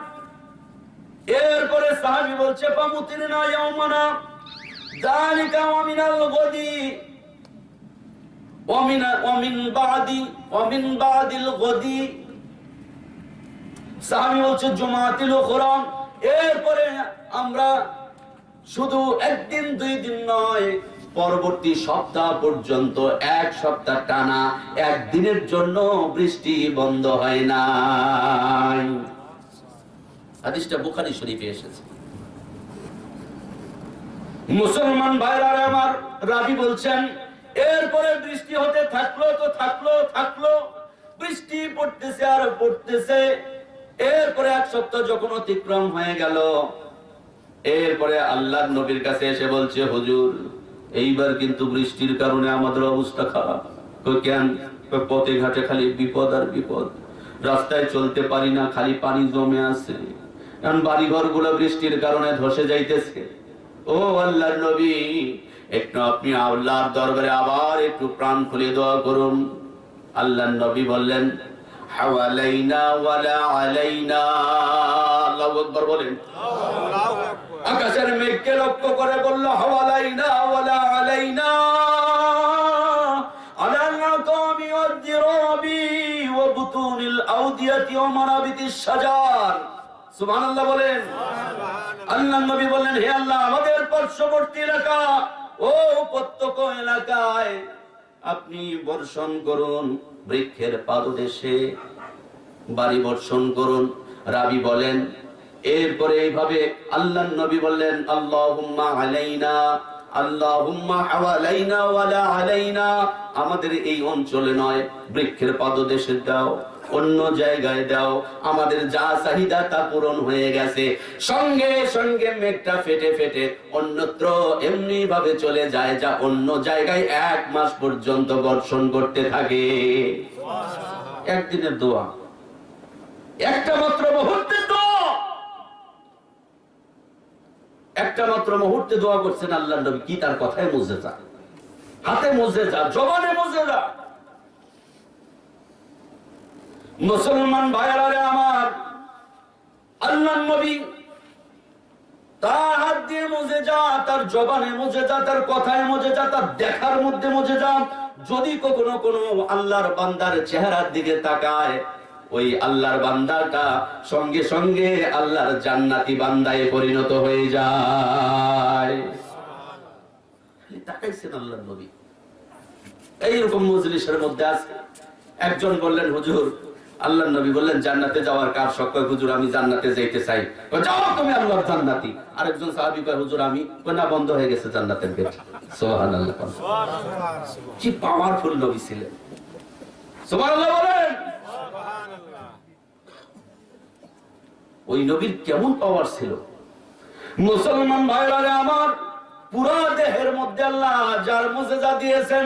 Speaker 1: এরপরে সাহাবী বলছে পামুতিন না ইয়াউমানা, যালিকা ওয়া মিনাল গদি ওয়া মিন ওয়া মিন বাদি ওয়া মিন বাদিল গদি। সাহাবী বলছে জুমাতিল উখরা এরপরে আমরা শুধু একদিন, দুই দিন নয়, পরবর্তী সপ্তাহ পর্যন্ত, এক সপ্তাহ টানা, একদিনের জন্য বৃষ্টি বন্ধ হয় নাই। হাদিসটা বুখারী শরীফে এসেছে। মুসলমান ভাইরা আমার রাবি বলছেন, এরপরে বৃষ্টি হতে থাকল তো থাকল থাকল। বৃষ্টি পড়তেছে আর পড়তেছে এরপরে এক সপ্তাহ যখন অতিক্রম হয়ে গেল, এরপরে আল্লাহ নবীর কাছে এসে বলছে, হুজুর, এইবার কিন্তু বৃষ্টির কারণে আমাদের অবস্থা খারাপ। কেন? পথে ঘাটে খালি বিপদ আর বিপদ। রাস্তায় চলতে পারি না, খালি পানি জমে আছে। কারণ বাড়ি ঘরগুলো বৃষ্টির কারণে ধসে যাইতেছে। ও আল্লাহর নবী, একটু আপনি আল্লাহর দরবারে আবার একটু প্রাণ খুলে দোয়া করুন। আল্লাহর নবী বললেন হাওয়ালাইনা বলেন। আকাশের মেঘকে লক্ষ্য করে বলল, হাওয়ালাইনা আল্লাহ বলেন পার্শ্ববর্তী এলাকা, ও এলাকায় আপনি বর্ষণ করুন। বৃক্ষের পাদদেশে বাড়ি বর্ষণ করুন। রাবি বলেন, এরপরে এইভাবে আল্লাহ নবী বললেন, আল্লাহুম্মা আলাইনা আলাইনা। আমাদের এই অঞ্চলে নয়, বৃক্ষের পাদদেশে দাও। অন্য জায়গায় দাও। আমাদের যা চাহিদা তা পূরণ হয়ে গেছে। সঙ্গে সঙ্গে মেঘটা ফেটে ফেটে অন্যত্র এমনি ভাবে চলে যায় যা অন্য জায়গায় এক মাস পর্যন্ত বর্ষণ করতে থাকে। একদিনের দোয়া। একটা মাত্র মুহূর্তে দোয়া। একটা মাত্র মুহূর্তে দোয়া করছেন আল্লাহ নবী। কি তার কথায় মজে যা হাতে মজে যা জবানে মজে যা মুসলমান ভাইয়ারা আমার আল্লাহ নবী, তার হাত দিয়ে মজে যা, তার জবানে মজে যা, তার কথায় মজে যা, তার দেখার মধ্যে মজে যা, যদি কখনো কোনো আল্লাহর বান্দার চেহারার দিকে তাকায়, ওই আল্লাহর বান্দাটা সঙ্গে সঙ্গে আল্লাহর জান্নাতি বান্দায় পরিণত হয়ে যায়। তাকাইছেন আল্লাহ নবী। এইরকম মজলিসের মধ্যে আছে। একজন বললেন, হুজুর আল্লাহ নবী বললেন জান্নাতে যাওয়ার কার সক্ষম হুজুর আমি জান্নাতে যাইতে চাই। যাও তুমি আল্লাহর জান্নাতি। আরেকজন সাহাবী কয় হুজুর আমি কয়, না বন্ধ হয়ে গেছে জান্নাতের গেট। সুবহানাল্লাহ কি পাওয়ারফুল নবী ছিলেন। সুবহানাল্লাহ বলেন। ওই নবীর কেমন পাওয়ার ছিল? মুসলমান ভাইরা আমার পুরা দেহের মধ্যে আল্লাহ যার মুজেজা দিয়েছেন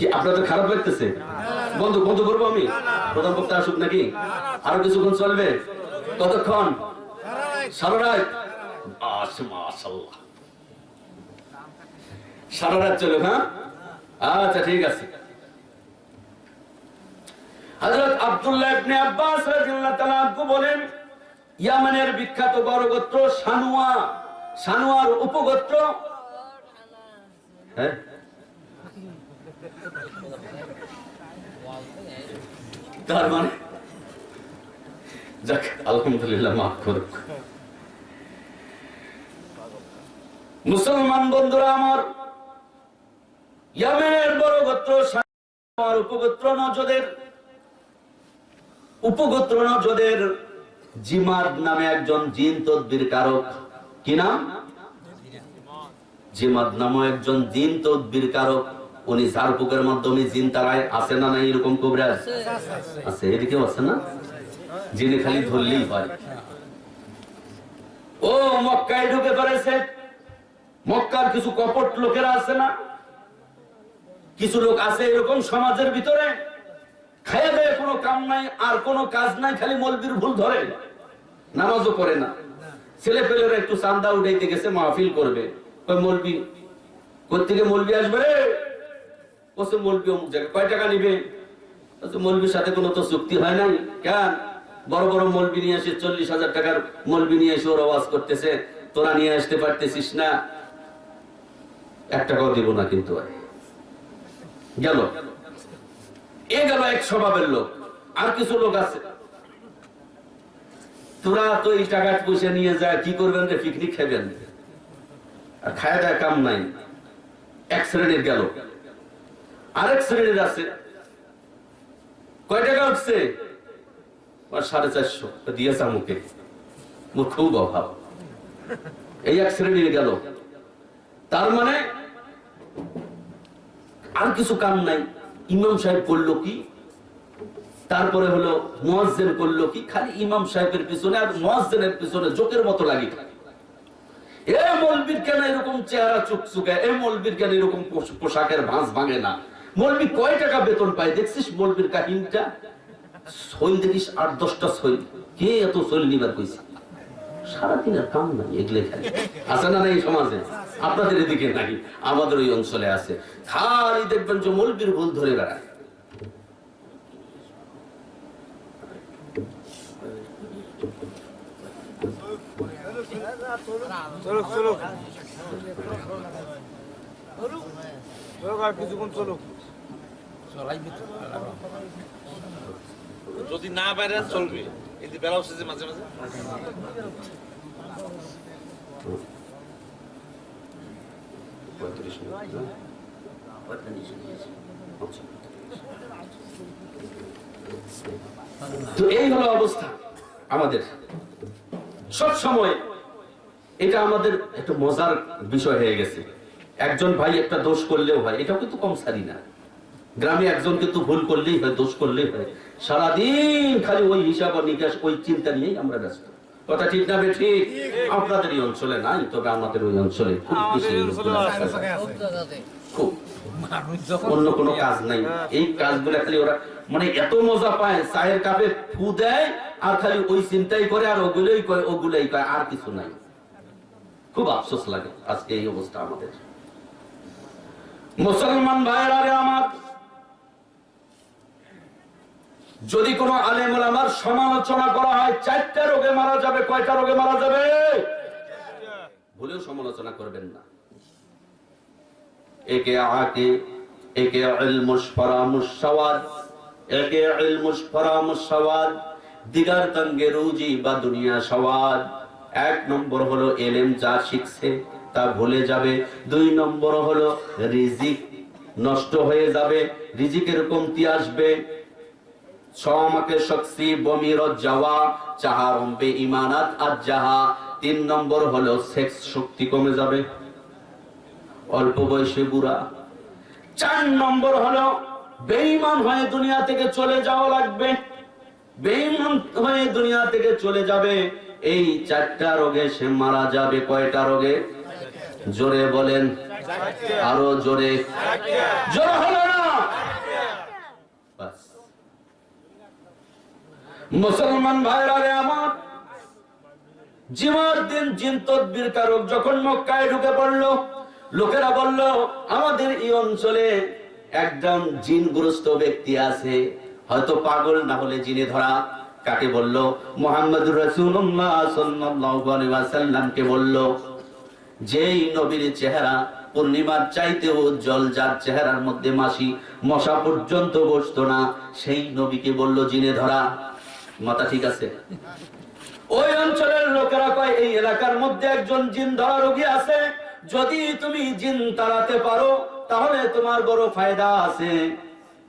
Speaker 1: কি আপনাদের খারাপ লাগতেছে? বন্ধু বন্ধু করব আমি? প্রধান বক্তা আসুক নাকি? আরও কিছুক্ষণ চলবে? কতক্ষণ? সারা রাত? সারা রাত হ্যাঁ? আচ্ছা ঠিক আছে। আব্দুল্লাহ আব্বাস বলেন, ইয়ামানের বিখ্যাত বড় গোত্র সানুয়া সানুয়ার উপগোত্র। হ্যাঁ? তার মানে? যাক, আলহামদুলিল্লাহ, মাফ করুক। মুসলমান বন্ধুরা আমার, ইয়ামেনের বড় গোত্র সানুয়ার উপগোত্র নজদের উপগোত্র নজদের জিমাদ নামে একজন জিন তদ্বির কারক। কি নাম? জিমাদ নামে একজন জিন তদ্বির কারক। উনি ঝাড়ফুকের মাধ্যমে জিন তারায় আছে না নাই এরকম কবরাজ আছে, এদিকেও আছে না? জিনে খালি ধরলেই পারে ও, মক্কায় ঢুকে পড়েছে। মক্কার কিছু কপট লোকেরা আছে না? কিছু লোক আছে এরকম সমাজের ভিতরে? খাইয়া কোনো কাম নাই, আর কোনো কাজ নাই, খালি মলবির ভুল ধরে। নামাজও করে না। ছেলে পেলেরা একটু চান্দা উঠাইতে গেছে, মাহফিল করবে। মলবি কোথেকে মলবি আসবে রে? কয় টাকা নিবে? সাথে কোনো তো চুক্তি হয় নাই? কেন? বড় বড় চল্লিশ হাজার নিয়ে আসতে পারতেছিস না। এক গেল। এ গেল এক স্বভাবের লোক। আর কিছু লোক আছে। তোরা তো এই টাকা পয়সা নিয়ে যায় কি করবেন পিকনিক খাবেন আর খায় কাম নাই। এক শ্রেণির গেল। আরেক শ্রেণির আছে কয় টাকা উঠছে? সাড়ে চারশো। দিয়েছে মুখে মোর খুব অভাব। এই এক শ্রেণির গেল। তার মানে আর কিছু কাম নাই। ইমাম সাহেব করল কি? তারপরে হলো মোয়াজ্জেন করল কি? খালি ইমাম সাহেবের পিছনে আর মোয়াজ্জেনের পিছনে জোকের মতো লাগি। এ মলবির কেন এরকম চেহারা চুকচুকে? এ মলবির কেন এরকম পোশ- পোশাকের ভাঁজ ভাঙে না? মলবি কয় টাকা বেতন পায়? দেখছিস মলবির কাহিনীটা? সইল দেখিস আট, দশটা সইল কে এত সইল নিবার কইছে? সারাদিন আর কাম নাই, এগুলো খালি আছে না নাই সমাজে? আপনাদের এদিকে নাই, আমাদের ওই অঞ্চলে আছে। খালি দেখবেন যে মলবির ভুল ধরে বেড়ায়।
Speaker 2: চলুক চলুক। চলুক, আর কিছুক্ষণ চলুক।
Speaker 3: যদি না বাইরেন চলবে এই যে বেলা হচ্ছে মাঝে মাঝে?
Speaker 1: পঁয়ত্রিশ। তো এই হলো অবস্থা আমাদের। সব সময় এটা আমাদের একটা মজার বিষয় হয়ে গেছে। একজন ভাই একটা দোষ করলেও হয় এটাও কিন্তু কম সারি না। গ্রামে একজন কিন্তু ভুল করলেই হয় দোষ করলেই হয়। সারাদিন খালি ওই হিসাব আর নিকাশ ওই চিন্তা নিয়েই আমরা ব্যস্ত। কথা ঠিক না বে ঠিক। আপনাদের এই অঞ্চলে নাই তবে আমাদের ওই অঞ্চলে খুব বেশি অন্য কোনো কাজ নাই। এই কাজগুলো খালি ওরা মানে এত মজা পায় চায়ের কাপে ফু দেয় আর খালি ওই চিন্তাই করে আর ওগুলোই করে ওগুলোই করে আর কিছু নাই। খুব আফসোস লাগে আজকে এই অবস্থা আমাদের। মুসলমান ভাইয়েরা রে আমার যদি কোনো আলেম আমার সমালোচনা করা হয়, চারটা রোগে মারা যাবে, কয়টা রোগে মারা যাবে? ভুলেও সমালোচনা করবেন না। একে আকে একে একে দিগার তঙ্গে রুজি বা দুনিয়া সওয়াদ। এক নম্বর হলো এলেম যা শিখছে, তা ভুলে যাবে। দুই নম্বর হলো রিজিক নষ্ট হয়ে যাবে, রিজিকের কমতি আসবে। আমাকে শক্সি বমির যাওয়া, চাহারম বে ইমানাত আজ যাহা তিন নম্বর হলো সেক্স শক্তি কমে যাবে। অল্প বয়সে বুড়া। চার নম্বর হলো বেঈমান হয়ে দুনিয়া থেকে চলে যাওয়া লাগবে। বেঈমান হয়ে দুনিয়া থেকে চলে যাবে। এই চারটা রোগে সে মারা যাবে কয়টা রোগে? জোরে বলেন। আরও জোরে। জোরে হলো না বাস মুসলমান ভাইরা রে আমার, জিমার দিন জিন তদবির কারক যখন মক্কায় ঢুকে পড়ল, লোকেরা বলল, আমাদের এই অঞ্চলে একজন জিনগ্রস্ত ব্যক্তি আছে, হয়তো পাগল না হলে জিনে ধরা। কাকে বলল? মোহাম্মদ রসুল্লাহ সাল্লামকে বলল, যেই নবীর চেহারা পূর্ণিমার চাইতে উজ্জ্বল, যার চেহারার মধ্যে মাসি মশা পর্যন্ত বসতো না, সেই নবীকে বলল, জিনে ধরা। মাথা ঠিক আছে। ওই অঞ্চলের লোকেরা কয়, এই এলাকার মধ্যে একজন জিন ধরা রোগী আছে। যদি তুমি জিন তাড়াতে পারো, তাহলে তোমার বড় ফায়দা আছে।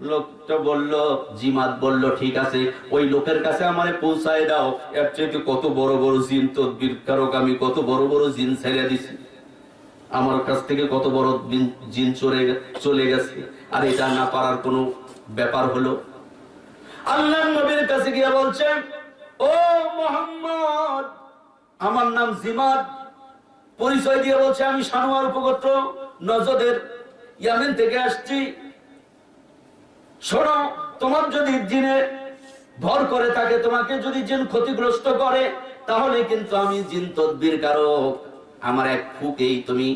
Speaker 1: লোকটা বলল, জিমাত বলল, ঠিক আছে, ওই লোকের কাছে আমারে পৌঁছায় দাও। এর চাইতে কত বড় বড় জিন তদবির কারক, আমি কত বড় বড় জিন ছেড়ে দিছি। আমার কাছ থেকে কত বড় জিন- চলে চলে গেছে। আর এটা না পারার কোনো ব্যাপার হলো? আল্লাহ নবীর কাছে গিয়ে বলছে, ও মোহাম্মদ, আমার নাম জিমাদ। পরিচয় দিয়ে বলছে, আমি সানোয়ার উপগোত্র নজদের ইয়ামেন থেকে আসছি। শোনো, তোমার যদি জিনে ভর করে থাকে, তোমাকে যদি জিন ক্ষতিগ্রস্ত করে, তাহলে কিন্তু আমি জিন তদবির কারক। আমার এক ফুকেই তুমি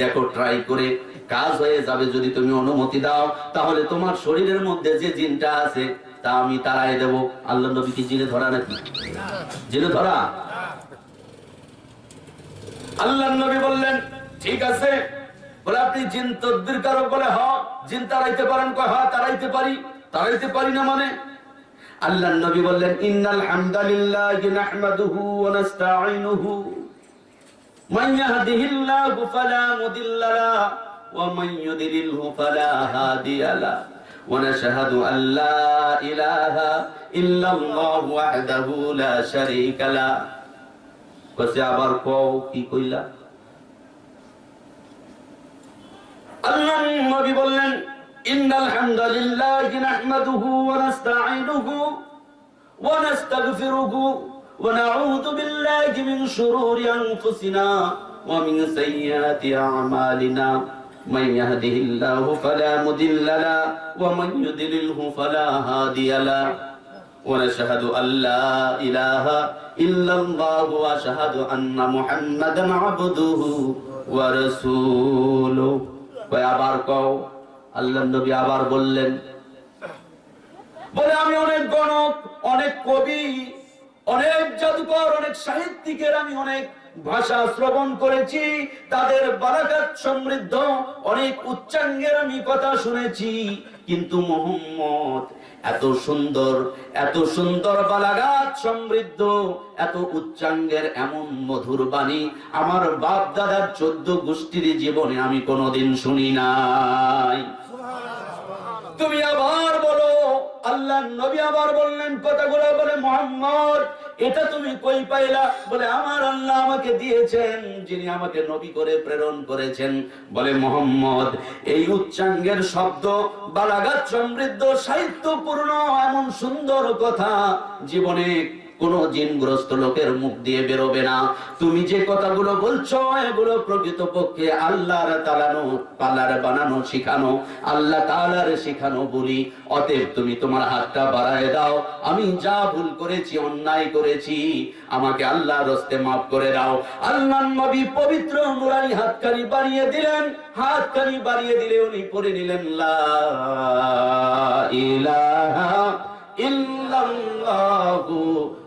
Speaker 1: দেখো ট্রাই করে কাজ হয়ে যাবে যদি তুমি অনুমতি দাও। তাহলে তোমার শরীরের মধ্যে যে জিনটা আছে তা আমি তারাই দেব। আল্লাহ নবী কি জিনে ধরা নাকি? জিনে ধরা? আল্লাহ নবী বললেন, ঠিক আছে। বলে আপনি জিন তদ্বির কারক বলে, হ, জিন তাড়াইতে পারেন, কয় হ্যাঁ তাড়াইতে পারি। তাড়াইতে পারি না মানে? আল্লাহ নবী বললেন, ইন্নাল হামদালিল্লাহ নাহমাদুহু ওয়া নাস্তাঈনুহু। মান ইয়াহদিহিল্লাহু ফালা মুদিল্লা লা ওয়া মান ইউদ্লিলহু ফালা হাদিয়া লা। ونشهد أن لا إله إلا الله وحده لا شريك له بس يا باركو كي كيلا الله النبي بولن إن الحمد لله نحمده ونستعينه ونستغفره ونعوذ بالله من شرور أنفسنا ومن سيئات أعمالنا من يهده الله فلا مضل له ومن يضلله فلا هادي له ونشهد أن لا إله إلا الله وأشهد أن محمدا عبده ورسوله কয় আবার কও আল্লাহ নবী আবার বললেন বলে আমি অনেক গণক অনেক কবি অনেক জাদুকর অনেক সাহিত্যিকের আমি অনেক ভাষা শ্রবণ করেছি, তাদের বারাকাত সমৃদ্ধ, অনেক উচ্চাঙ্গের আমি কথা শুনেছি। কিন্তু মোহাম্মদ, এত সুন্দর এত সুন্দর বালাগাত সমৃদ্ধ, এত উচ্চাঙ্গের এমন মধুর বাণী আমার বাপ দাদার চোদ্দ গোষ্ঠীর জীবনে আমি কোনোদিন শুনি নাই। তুমি আবার বলো আল্লাহ নবী আবার বললেন কথাগুলো বলে, মোহাম্মদ এটা তুমি কই পাইলা? বলে, আমার আল্লাহ আমাকে দিয়েছেন, যিনি আমাকে নবী করে প্রেরণ করেছেন। বলে মোহাম্মদ, এই উচ্চাঙ্গের শব্দ বালাগাত সমৃদ্ধ, সাহিত্যপূর্ণ, এমন সুন্দর কথা জীবনে কোন জিনগ্রস্ত লোকের মুখ দিয়ে বেরোবে না। তুমি যে কথাগুলো বলছো, এগুলো প্রকৃতপক্ষে আল্লাহর তালানো, পাল্লার বানানো শিখানো, আল্লাহ তালার শিখানো বলি। অতএব তুমি তোমার হাতটা বাড়ায় দাও। আমি যা ভুল করেছি, অন্যায় করেছি, আমাকে আল্লাহ রস্তে মাফ করে দাও। আল্লাহ নবী পবিত্র নুরানি হাতকানি বাড়িয়ে দিলেন। হাতকানি বাড়িয়ে দিলে উনি পড়ে নিলেন, লা ইলাহা ইল্লাল্লাহু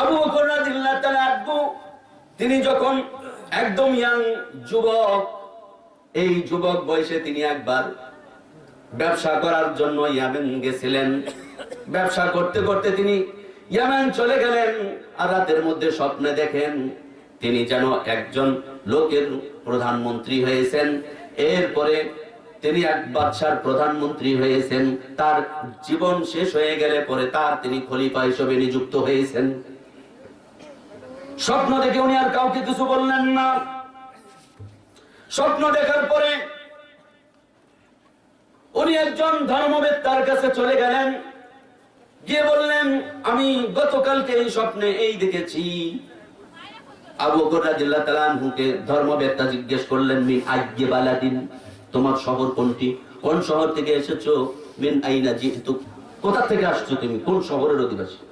Speaker 1: আবু বকর তিনি যখন একদম ইয়াং যুবক, এই যুবক বয়সে তিনি একবার ব্যবসা করার জন্য ইয়ামেন গেছিলেন। ব্যবসা করতে করতে তিনি ইয়ামেন চলে গেলেন আর রাতের মধ্যে স্বপ্নে দেখেন তিনি যেন একজন লোকের প্রধানমন্ত্রী হয়েছেন। এরপরে তিনি এক বাদশার প্রধানমন্ত্রী হয়েছেন, তার জীবন শেষ হয়ে গেলে পরে তার তিনি খলিফা হিসেবে নিযুক্ত হয়েছেন। স্বপ্ন দেখে উনি আর কাউকে কিছু বললেন না। স্বপ্ন দেখার পরে উনি একজন ধর্মবেত্তার কাছে চলে গেলেন। গিয়ে বললেন, আমি গতকালকে এই স্বপ্নে এই দেখেছি। আবু বকর রাদিয়াল্লাহু তাআলা আনহুকে ধর্মবেত্তা জিজ্ঞেস করলেন আজ্ঞে বালাদিন? তোমার শহর কোনটি? কোন শহর থেকে এসেছ? আইনা জিতু কোথা থেকে আসছো তুমি? কোন শহরের অধিবাসী?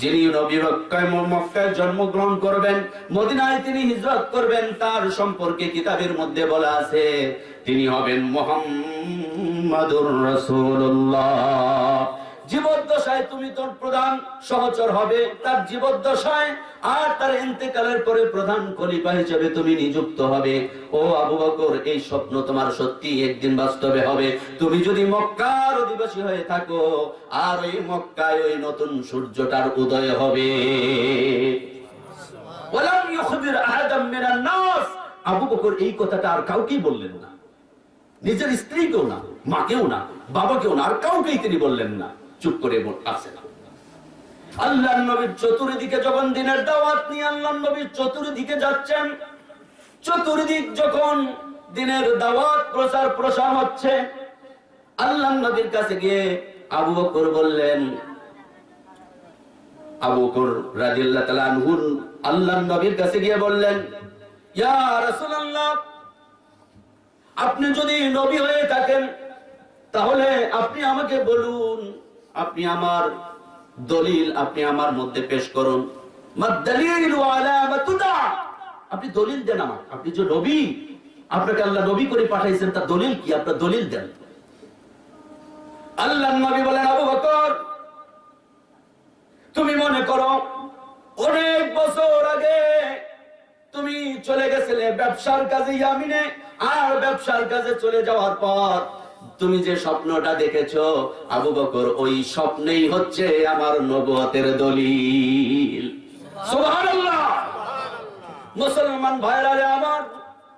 Speaker 1: যিনি নবী মক্কায় মক্কায় জন্মগ্রহণ করবেন, মদিনায় তিনি হিজরত করবেন, তার সম্পর্কে কিতাবের মধ্যে বলা আছে, তিনি হবেন মোহাম্মদুর রাসূলুল্লাহ। জীবদ্দশায় তুমি তোর প্রধান সহচর হবে। তার জীবদ্দশায় আর তার ইন্তেকালের পরে প্রধান খলিফা হিসেবে তুমি নিযুক্ত হবে। ও আবু বকর, এই স্বপ্ন তোমার সত্যি একদিন বাস্তবে হবে। তুমি যদি মক্কার অধিবাসী হয়ে থাকো, আর ওই মক্কায় ওই নতুন সূর্যটার উদয় হবে। আবু বকর এই কথাটা আর কাউকেই বললেন না। নিজের স্ত্রীকেও না, মাকেও না, বাবাকেও না, আর কাউকেই তিনি বললেন না। চুপ করে আছে না। আল্লাহ নবীর চতুর্দিকে যখন দিনের দাওয়াত নিয়ে আল্লাহ নবীর চতুর্দিকে যাচ্ছেন, চতুর্দিক যখন দিনের দাওয়াত প্রচার প্রসার হচ্ছে আল্লাহ নবীর কাছে গিয়ে আবু বকর বললেন, আবু বকর রাদিয়াল্লাহু তাআলা আনহু আল্লাহ নবীর কাছে গিয়ে বললেন, ইয়া রাসূলুল্লাহ, আপনি যদি নবী হয়ে থাকেন, তাহলে আপনি আমাকে বলুন। আপনি আমার দলিল আপনি আমার মধ্যে পেশ করুন। আপনি দলিল দেন আমার আপনি যে নবী, আপনাকে আল্লাহ নবী করে পাঠাইছেন, তার দলিল কি? আপনার দলিল দেন। আল্লাহ নবী বলেন, আবু বকর, তুমি মনে করো, অনেক বছর আগে তুমি চলে গেছিলে ব্যবসার কাজে ইয়ামিনে, আর ব্যবসার কাজে চলে যাওয়ার পর তুমি যে স্বপ্নটা দেখেছ আবু বকর ওই স্বপ্নেই হচ্ছে আমার নবুয়তের দলিল। মুসলমান ভাইরা আমার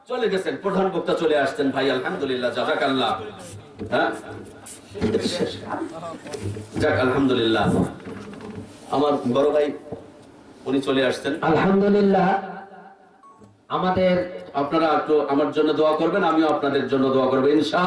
Speaker 1: চলে গেছেন প্রধান বক্তা চলে আসছেন ভাই আলহামদুলিল্লাহ জাজাকাল্লাহ। হ্যাঁ? যাক আলহামদুলিল্লাহ। আমার বড় ভাই উনি চলে আসছেন।
Speaker 4: আলহামদুলিল্লাহ। আমাদের
Speaker 1: আপনারা একটু আমার জন্য দোয়া করবেন আমিও আপনাদের জন্য দোয়া করব ইনশা